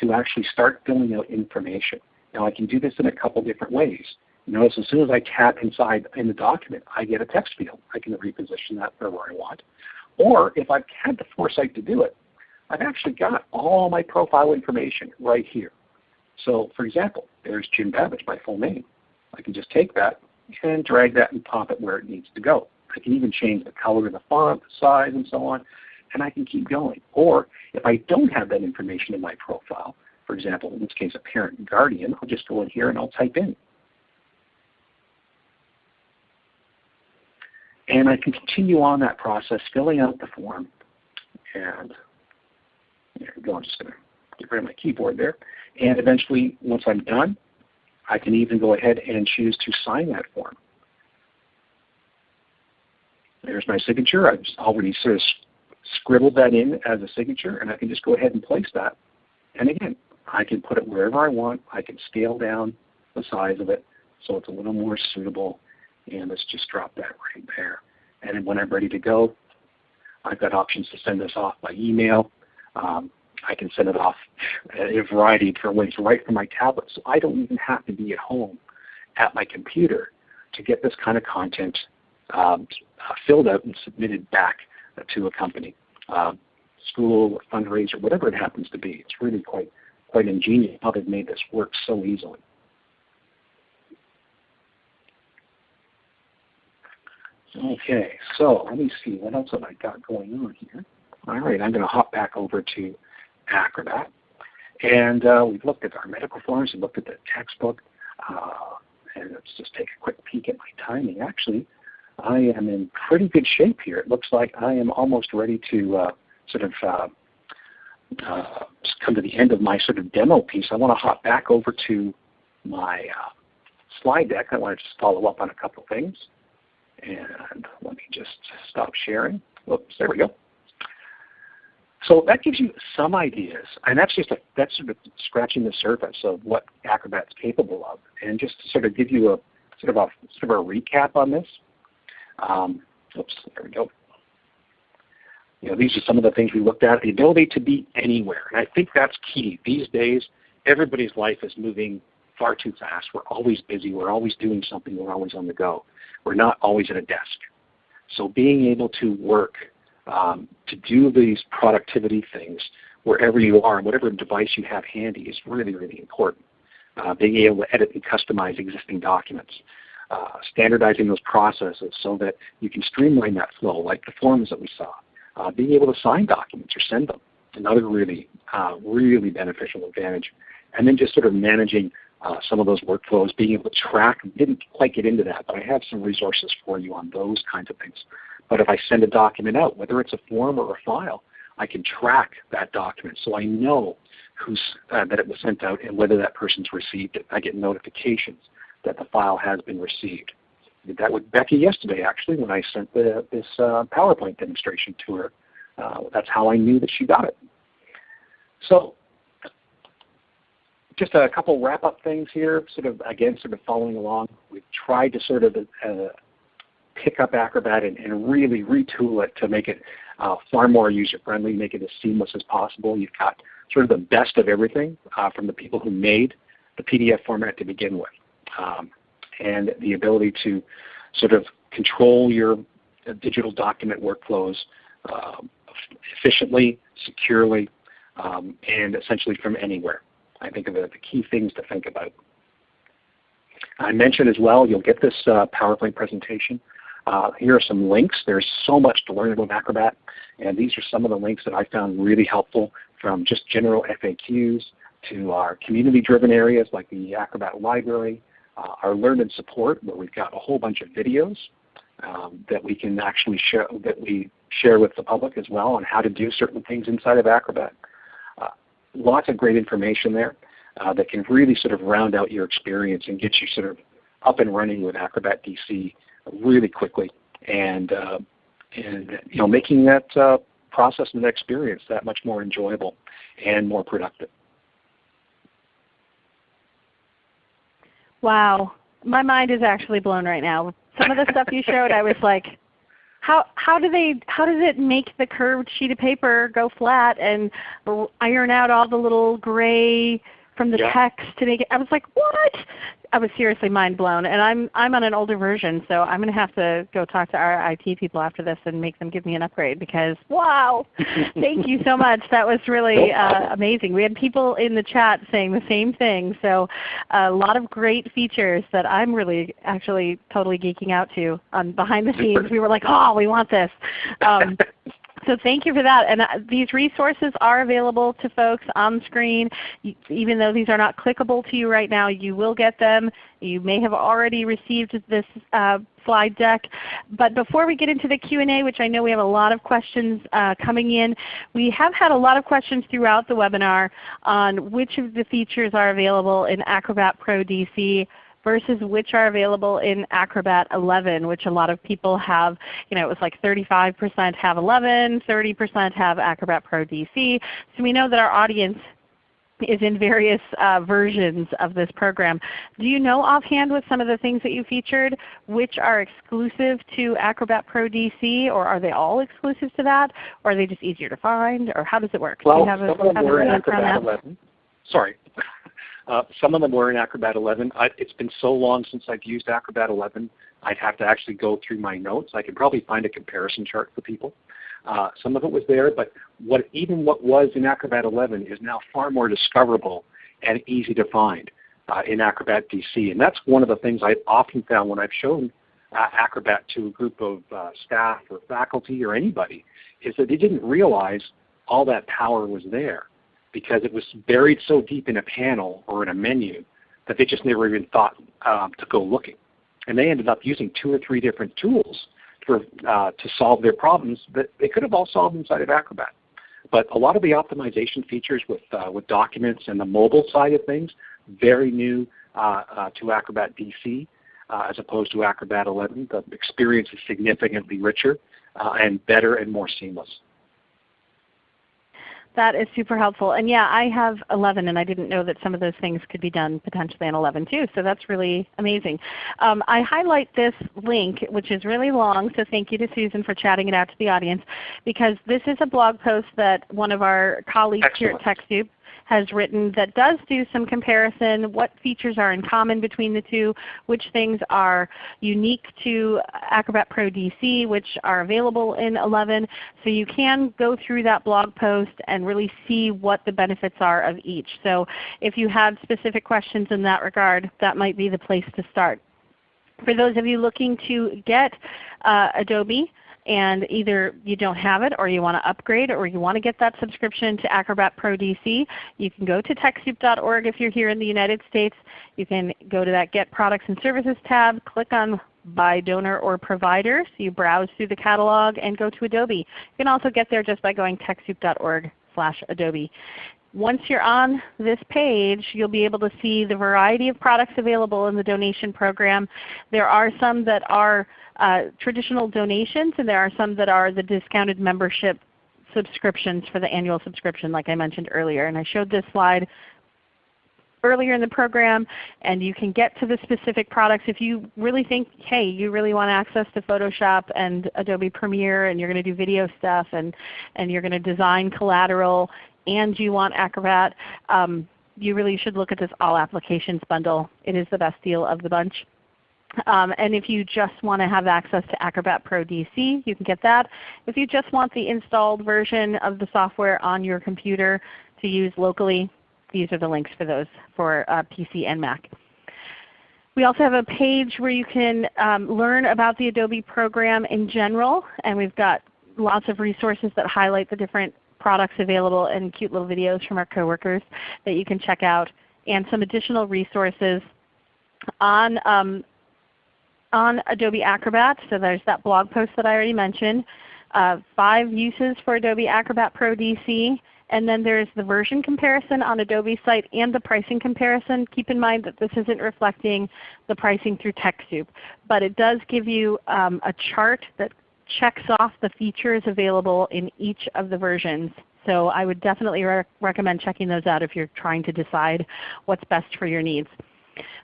to actually start filling out information. Now I can do this in a couple different ways. Notice as soon as I tap inside in the document, I get a text field. I can reposition that for where I want. Or if I've had the foresight to do it, I've actually got all my profile information right here. So for example, there's Jim Babbage, my full name. I can just take that and drag that and pop it where it needs to go. I can even change the color of the font, the size, and so on and I can keep going. Or if I don't have that information in my profile, for example, in this case a parent and guardian, I'll just go in here and I'll type in. And I can continue on that process, filling out the form. And. I'm just going to get rid of my keyboard there. And eventually, once I'm done, I can even go ahead and choose to sign that form. There's my signature. I've already sort of scribbled that in as a signature, and I can just go ahead and place that. And again, I can put it wherever I want. I can scale down the size of it so it's a little more suitable. And let's just drop that right there. And when I'm ready to go, I've got options to send this off by email. Um, I can send it off in a variety of different ways right from my tablet. So I don't even have to be at home at my computer to get this kind of content um, filled out and submitted back to a company, uh, school, fundraiser, whatever it happens to be. It's really quite quite ingenious how they've made this work so easily. Okay, so let me see what else have I got going on here. All right, I'm going to hop back over to Acrobat. And uh, we've looked at our medical forms, we've looked at the textbook, uh, and let's just take a quick peek at my timing. Actually, I am in pretty good shape here. It looks like I am almost ready to uh, sort of uh, uh, come to the end of my sort of demo piece. I want to hop back over to my uh, slide deck. I want to just follow up on a couple things. And let me just stop sharing. Oops, there we go. So that gives you some ideas, and that's just a, that's sort of scratching the surface of what Acrobat's capable of. And just to sort of give you a sort of a sort of a recap on this, um, oops, there we go. You know, these are some of the things we looked at. The ability to be anywhere. And I think that's key. These days, everybody's life is moving far too fast. We're always busy. We're always doing something. We're always on the go. We're not always at a desk. So being able to work um, to do these productivity things wherever you are, and whatever device you have handy is really, really important. Uh, being able to edit and customize existing documents. Uh, standardizing those processes so that you can streamline that flow like the forms that we saw. Uh, being able to sign documents or send them, another really, uh, really beneficial advantage. And then just sort of managing uh, some of those workflows, being able to track, didn't quite get into that, but I have some resources for you on those kinds of things. But if I send a document out, whether it's a form or a file, I can track that document so I know who's, uh, that it was sent out and whether that person's received it. I get notifications that the file has been received. I did that with Becky yesterday actually when I sent the, this uh, PowerPoint demonstration to her. Uh, that's how I knew that she got it. So just a couple wrap-up things here, sort of again, sort of following along. We've tried to sort of uh, pick up Acrobat and, and, really retool it to make it uh, far more user-friendly, make it as seamless as possible. You've got sort of the best of everything uh, from the people who made the PDF format to begin with, um, and the ability to sort of control your uh, digital document workflows uh, efficiently, securely, um, and essentially from anywhere. I think of the, key things to think about. I mentioned as well, you'll get this uh, PowerPoint presentation. Uh, here are some links. There's so much to learn about Acrobat, and these are some of the links that I found really helpful from just general FAQs to our community-driven areas like the Acrobat Library, uh, our Learn and Support, where we've got a whole bunch of videos um, that we can actually share that we share with the public as well on how to do certain things inside of Acrobat lots of great information there uh, that can really sort of round out your experience and get you sort of up and running with Acrobat DC really quickly and, uh, and you know, making that uh, process and that experience that much more enjoyable and more productive. Wow. My mind is actually blown right now. Some of the stuff you showed, I was like, how how do they how does it make the curved sheet of paper go flat and iron out all the little gray from the yeah. text to make it? I was like, what? I was seriously mind blown. And I'm I'm on an older version, so I'm going to have to go talk to our IT people after this and make them give me an upgrade because wow, [LAUGHS] thank you so much. That was really uh, amazing. We had people in the chat saying the same thing. So a lot of great features that I'm really actually totally geeking out to on behind the scenes. We were like, oh, we want this. Um, [LAUGHS] So thank you for that. And uh, these resources are available to folks on screen. Even though these are not clickable to you right now, you will get them. You may have already received this uh, slide deck. But before we get into the Q&A, which I know we have a lot of questions uh, coming in, we have had a lot of questions throughout the webinar on which of the features are available in Acrobat Pro DC versus which are available in Acrobat 11, which a lot of people have, you know, it was like 35% have 11, 30% have Acrobat Pro DC. So we know that our audience is in various uh, versions of this program. Do you know offhand with some of the things that you featured which are exclusive to Acrobat Pro DC or are they all exclusive to that? Or are they just easier to find? Or how does it work? Well, Do you have some a, of them were in Acrobat 11. Sorry. Uh, some of them were in Acrobat 11. I, it's been so long since I've used Acrobat 11, I'd have to actually go through my notes. I could probably find a comparison chart for people. Uh, some of it was there, but what, even what was in Acrobat 11 is now far more discoverable and easy to find uh, in Acrobat DC. And that's one of the things I've often found when I've shown uh, Acrobat to a group of uh, staff or faculty or anybody, is that they didn't realize all that power was there because it was buried so deep in a panel or in a menu that they just never even thought um, to go looking. And they ended up using two or three different tools for, uh, to solve their problems that they could have all solved inside of Acrobat. But a lot of the optimization features with, uh, with documents and the mobile side of things, very new uh, uh to Acrobat DC uh, as opposed to Acrobat 11. The experience is significantly richer uh, and better and more seamless. That is super helpful. And yeah, I have 11 and I didn't know that some of those things could be done potentially on 11 too. So that's really amazing. Um, I highlight this link which is really long, so thank you to Susan for chatting it out to the audience because this is a blog post that one of our colleagues Excellent. here at TechSoup has written that does do some comparison, what features are in common between the two, which things are unique to Acrobat Pro DC, which are available in 11. So you can go through that blog post and really see what the benefits are of each. So if you have specific questions in that regard, that might be the place to start. For those of you looking to get uh, Adobe, and either you don't have it or you want to upgrade or you want to get that subscription to Acrobat Pro DC, you can go to TechSoup.org if you're here in the United States. You can go to that Get Products and Services tab, click on by donor or provider. So you browse through the catalog and go to Adobe. You can also get there just by going TechSoup.org slash Adobe. Once you're on this page, you'll be able to see the variety of products available in the donation program. There are some that are uh, traditional donations, and there are some that are the discounted membership subscriptions for the annual subscription like I mentioned earlier. And I showed this slide earlier in the program and you can get to the specific products if you really think, hey, you really want access to Photoshop and Adobe Premiere and you're going to do video stuff and, and you're going to design collateral and you want Acrobat, um, you really should look at this All Applications bundle. It is the best deal of the bunch. Um, and if you just want to have access to Acrobat Pro DC, you can get that. If you just want the installed version of the software on your computer to use locally, these are the links for those for uh, PC and Mac. We also have a page where you can um, learn about the Adobe program in general, and we've got lots of resources that highlight the different products available and cute little videos from our coworkers that you can check out, and some additional resources on um, on Adobe Acrobat. So there's that blog post that I already mentioned. Uh, five uses for Adobe Acrobat Pro DC. And then there's the version comparison on Adobe's site and the pricing comparison. Keep in mind that this isn't reflecting the pricing through TechSoup. But it does give you um, a chart that checks off the features available in each of the versions. So I would definitely re recommend checking those out if you're trying to decide what's best for your needs.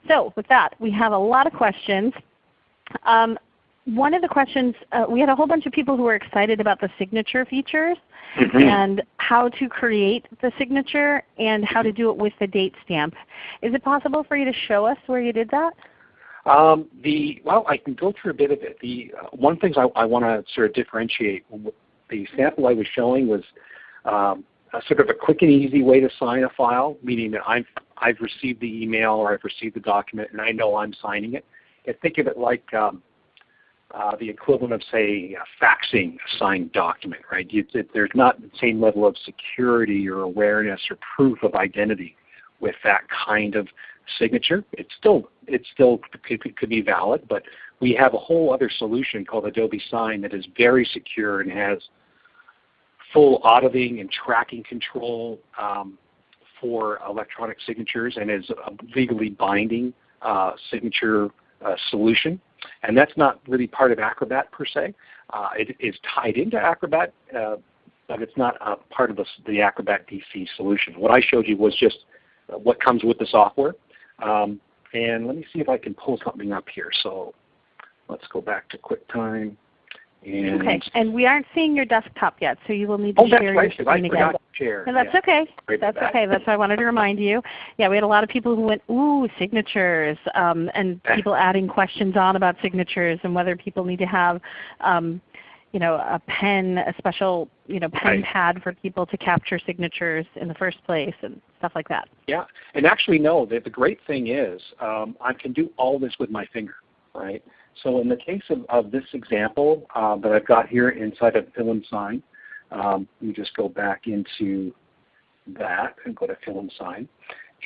So with that, we have a lot of questions. Um, one of the questions, uh, we had a whole bunch of people who were excited about the signature features mm -hmm. and how to create the signature and how to do it with the date stamp. Is it possible for you to show us where you did that? Um, the well, I can go through a bit of it. The uh, one things I, I want to sort of differentiate. The sample I was showing was um, a sort of a quick and easy way to sign a file, meaning that I've I've received the email or I've received the document and I know I'm signing it And think of it like um, uh, the equivalent of say faxing a signed document, right? You, it, there's not the same level of security or awareness or proof of identity with that kind of signature. It's still it still could, could be valid, but we have a whole other solution called Adobe Sign that is very secure and has full auditing and tracking control um, for electronic signatures and is a legally binding uh, signature uh, solution. And that's not really part of Acrobat per se. Uh, it is tied into Acrobat, uh, but it's not part of the, the, Acrobat DC solution. What I showed you was just what comes with the software. Um, and let me see if I can pull something up here. So let's go back to QuickTime. And okay, and we aren't seeing your desktop yet, so you will need to oh, share right, your screen again. Share. And that's yeah. okay. that's okay. That's why I wanted to remind you. Yeah, we had a lot of people who went, ooh, signatures, um, and people adding questions on about signatures and whether people need to have um, you know, a pen, a special you know, pen right. pad for people to capture signatures in the first place and stuff like that. Yeah, and actually no, the, the great thing is um, I can do all this with my finger, right? So in the case of, of this example uh, that I've got here inside of Fill and Sign, um, let me just go back into that and go to Fill and Sign.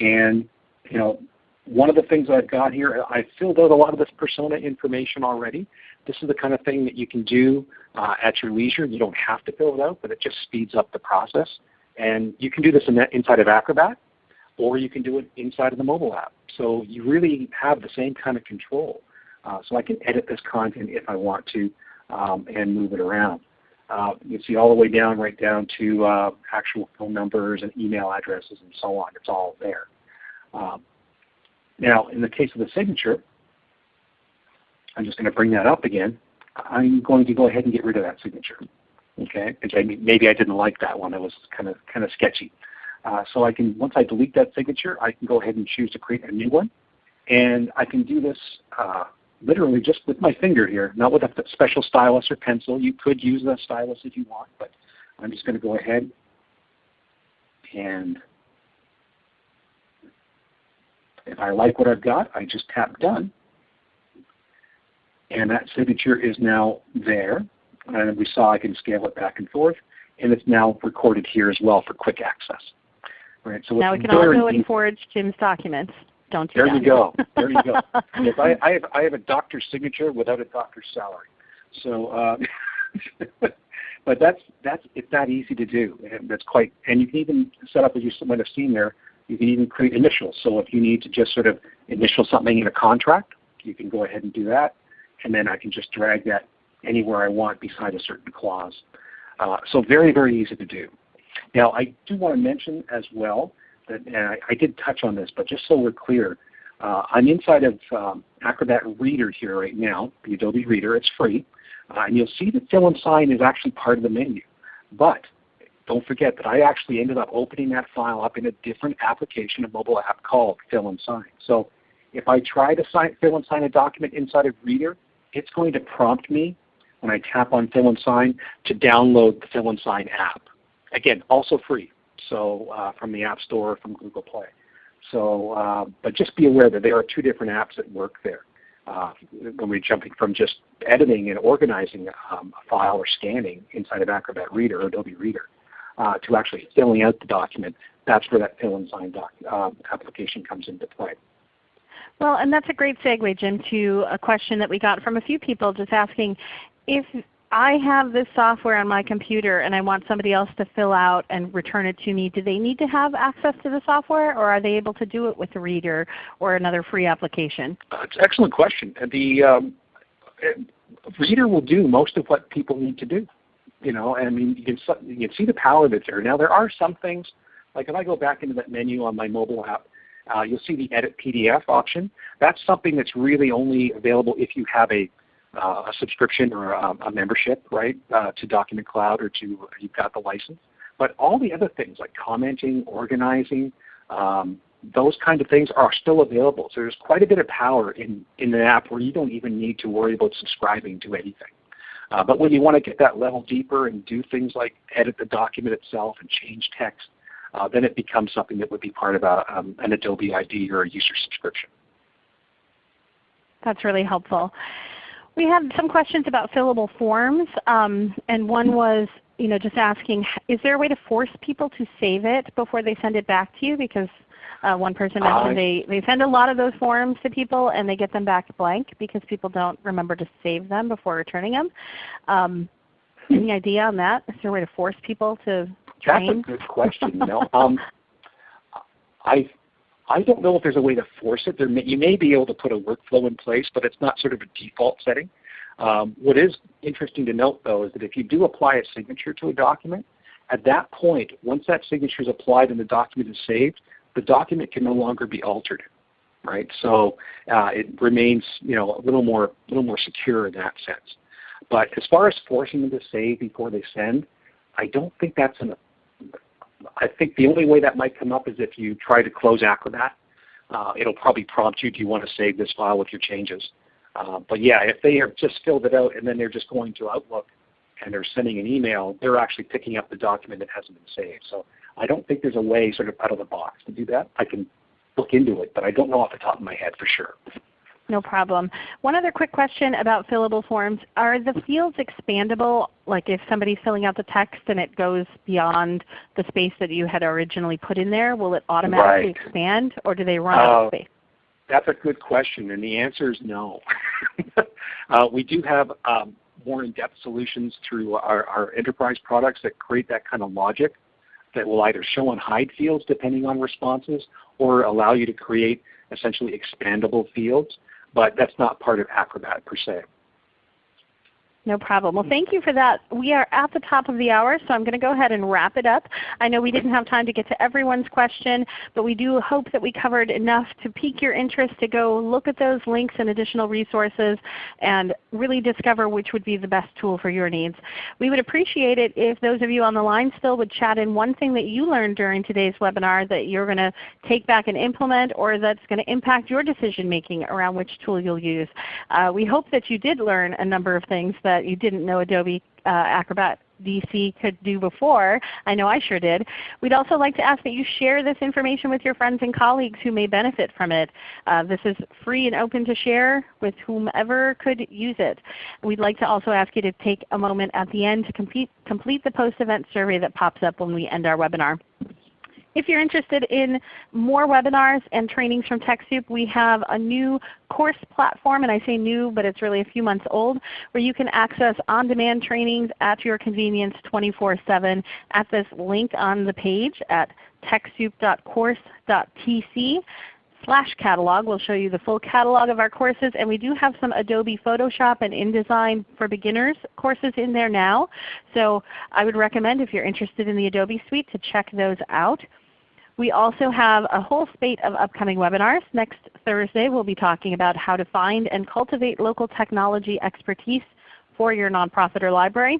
And you know, one of the things I've got here, I filled out a lot of this persona information already. This is the kind of thing that you can do uh, at your leisure. You don't have to fill it out, but it just speeds up the process. And you can do this in inside of Acrobat, or you can do it inside of the mobile app. So you really have the same kind of control. Uh, so I can edit this content if I want to um, and move it around. Uh, you see all the way down, right down to uh, actual phone numbers and email addresses and so on. It's all there. Um, now, in the case of the signature, I'm just going to bring that up again. I'm going to go ahead and get rid of that signature. Okay, because maybe I didn't like that one. It was kind of kind of sketchy. Uh, so I can once I delete that signature, I can go ahead and choose to create a new one, and I can do this uh, literally just with my finger here, not with a special stylus or pencil. You could use a stylus if you want, but I'm just going to go ahead and if I like what I've got, I just tap Done. And that signature is now there. And we saw I can scale it back and forth. And it's now recorded here as well for quick access. Right, so now we can also forge Jim's documents. Don't you? There you go. There you go. [LAUGHS] yes, I, I, have, I have a doctor's signature without a doctor's salary. So, uh, [LAUGHS] but that's that's it's that easy to do. And that's quite, and you can even set up as you might have seen there. You can even create initials. So if you need to just sort of initial something in a contract, you can go ahead and do that, and then I can just drag that anywhere I want beside a certain clause. Uh, so very very easy to do. Now I do want to mention as well and I, I did touch on this, but just so we're clear, uh, I'm inside of um, Acrobat Reader here right now, the Adobe Reader. It's free. Uh, and you'll see that fill and sign is actually part of the menu. But don't forget that I actually ended up opening that file up in a different application, a mobile app called Fill and Sign. So if I try to sign, fill and sign a document inside of Reader, it's going to prompt me when I tap on Fill and Sign to download the Fill and Sign app. Again, also free so uh, from the App Store or from Google Play. So, uh, but just be aware that there are two different apps that work there. Uh, when we're jumping from just editing and organizing um, a file or scanning inside of Acrobat Reader or Adobe Reader uh, to actually filling out the document, that's where that fill and sign uh, application comes into play. Well, and that's a great segue, Jim, to a question that we got from a few people just asking if I have this software on my computer and I want somebody else to fill out and return it to me, do they need to have access to the software or are they able to do it with a reader or another free application? Uh, it's an excellent question. The um, reader will do most of what people need to do. You know, I mean, you can, you can see the power that's there. Now there are some things, like if I go back into that menu on my mobile app, uh, you'll see the Edit PDF option. That's something that's really only available if you have a uh, a subscription or a, a membership, right, uh, to Document Cloud or to you've got the license. But all the other things like commenting, organizing, um, those kind of things are still available. So there's quite a bit of power in, in an app where you don't even need to worry about subscribing to anything. Uh, but when you want to get that level deeper and do things like edit the document itself and change text, uh, then it becomes something that would be part of a, um, an Adobe ID or a user subscription. That's really helpful. We had some questions about fillable forms, um, and one was you know, just asking, is there a way to force people to save it before they send it back to you? Because uh, one person mentioned uh, they, they send a lot of those forms to people and they get them back blank because people don't remember to save them before returning them. Um, any idea on that? Is there a way to force people to train? That's a good question. You know, um, I I don't know if there's a way to force it. May, you may be able to put a workflow in place, but it's not sort of a default setting. Um, what is interesting to note though is that if you do apply a signature to a document, at that point, once that signature is applied and the document is saved, the document can no longer be altered, right? So uh, it remains, you know, a little more, little more secure in that sense. But as far as forcing them to save before they send, I don't think that's an I think the only way that might come up is if you try to close Acrobat. Uh, it'll probably prompt you, do you want to save this file with your changes? Uh, but yeah, if they have just filled it out and then they're just going to Outlook and they're sending an email, they're actually picking up the document that hasn't been saved. So I don't think there's a way sort of out of the box to do that. I can look into it, but I don't know off the top of my head for sure. No problem. One other quick question about fillable forms. Are the fields expandable? Like if somebody's filling out the text and it goes beyond the space that you had originally put in there, will it automatically right. expand or do they run uh, out of space? That's a good question and the answer is no. [LAUGHS] uh, we do have um, more in-depth solutions through our, our enterprise products that create that kind of logic that will either show and hide fields depending on responses or allow you to create essentially expandable fields but that's not part of Acrobat per se. No problem. Well, thank you for that. We are at the top of the hour, so I'm going to go ahead and wrap it up. I know we didn't have time to get to everyone's question, but we do hope that we covered enough to pique your interest to go look at those links and additional resources and really discover which would be the best tool for your needs. We would appreciate it if those of you on the line still would chat in one thing that you learned during today's webinar that you're going to take back and implement or that's going to impact your decision making around which tool you'll use. Uh, we hope that you did learn a number of things that that you didn't know Adobe uh, Acrobat DC could do before. I know I sure did. We'd also like to ask that you share this information with your friends and colleagues who may benefit from it. Uh, this is free and open to share with whomever could use it. We'd like to also ask you to take a moment at the end to complete, complete the post-event survey that pops up when we end our webinar. If you're interested in more webinars and trainings from TechSoup, we have a new course platform, and I say new, but it's really a few months old, where you can access on-demand trainings at your convenience 24-7 at this link on the page at TechSoup.course.tc slash catalog. We'll show you the full catalog of our courses. And we do have some Adobe Photoshop and InDesign for Beginners courses in there now. So I would recommend if you're interested in the Adobe Suite to check those out. We also have a whole spate of upcoming webinars. Next Thursday we'll be talking about how to find and cultivate local technology expertise for your nonprofit or library.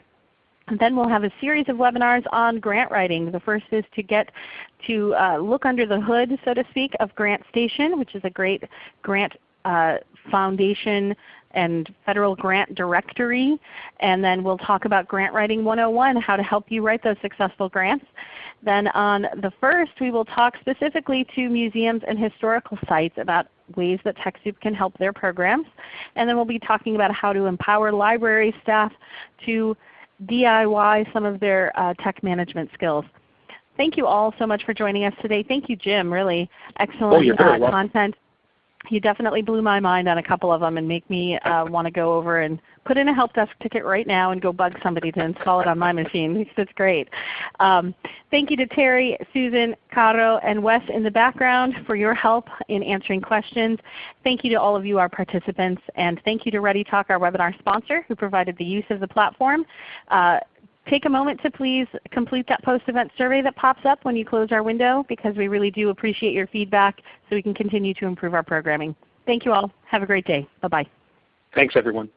And then we'll have a series of webinars on grant writing. The first is to get to uh, look under the hood, so to speak, of GrantStation, which is a great grant uh, foundation and federal grant directory. And then we'll talk about Grant Writing 101, how to help you write those successful grants. Then on the first we will talk specifically to museums and historical sites about ways that TechSoup can help their programs. And then we'll be talking about how to empower library staff to DIY some of their uh, tech management skills. Thank you all so much for joining us today. Thank you Jim, really excellent oh, uh, content you definitely blew my mind on a couple of them and make me uh, want to go over and put in a help desk ticket right now and go bug somebody to install it on my machine [LAUGHS] because it's great. Um, thank you to Terry, Susan, Caro, and Wes in the background for your help in answering questions. Thank you to all of you, our participants, and thank you to ReadyTalk, our webinar sponsor, who provided the use of the platform. Uh, take a moment to please complete that post-event survey that pops up when you close our window because we really do appreciate your feedback so we can continue to improve our programming. Thank you all. Have a great day. Bye-bye. Thanks everyone.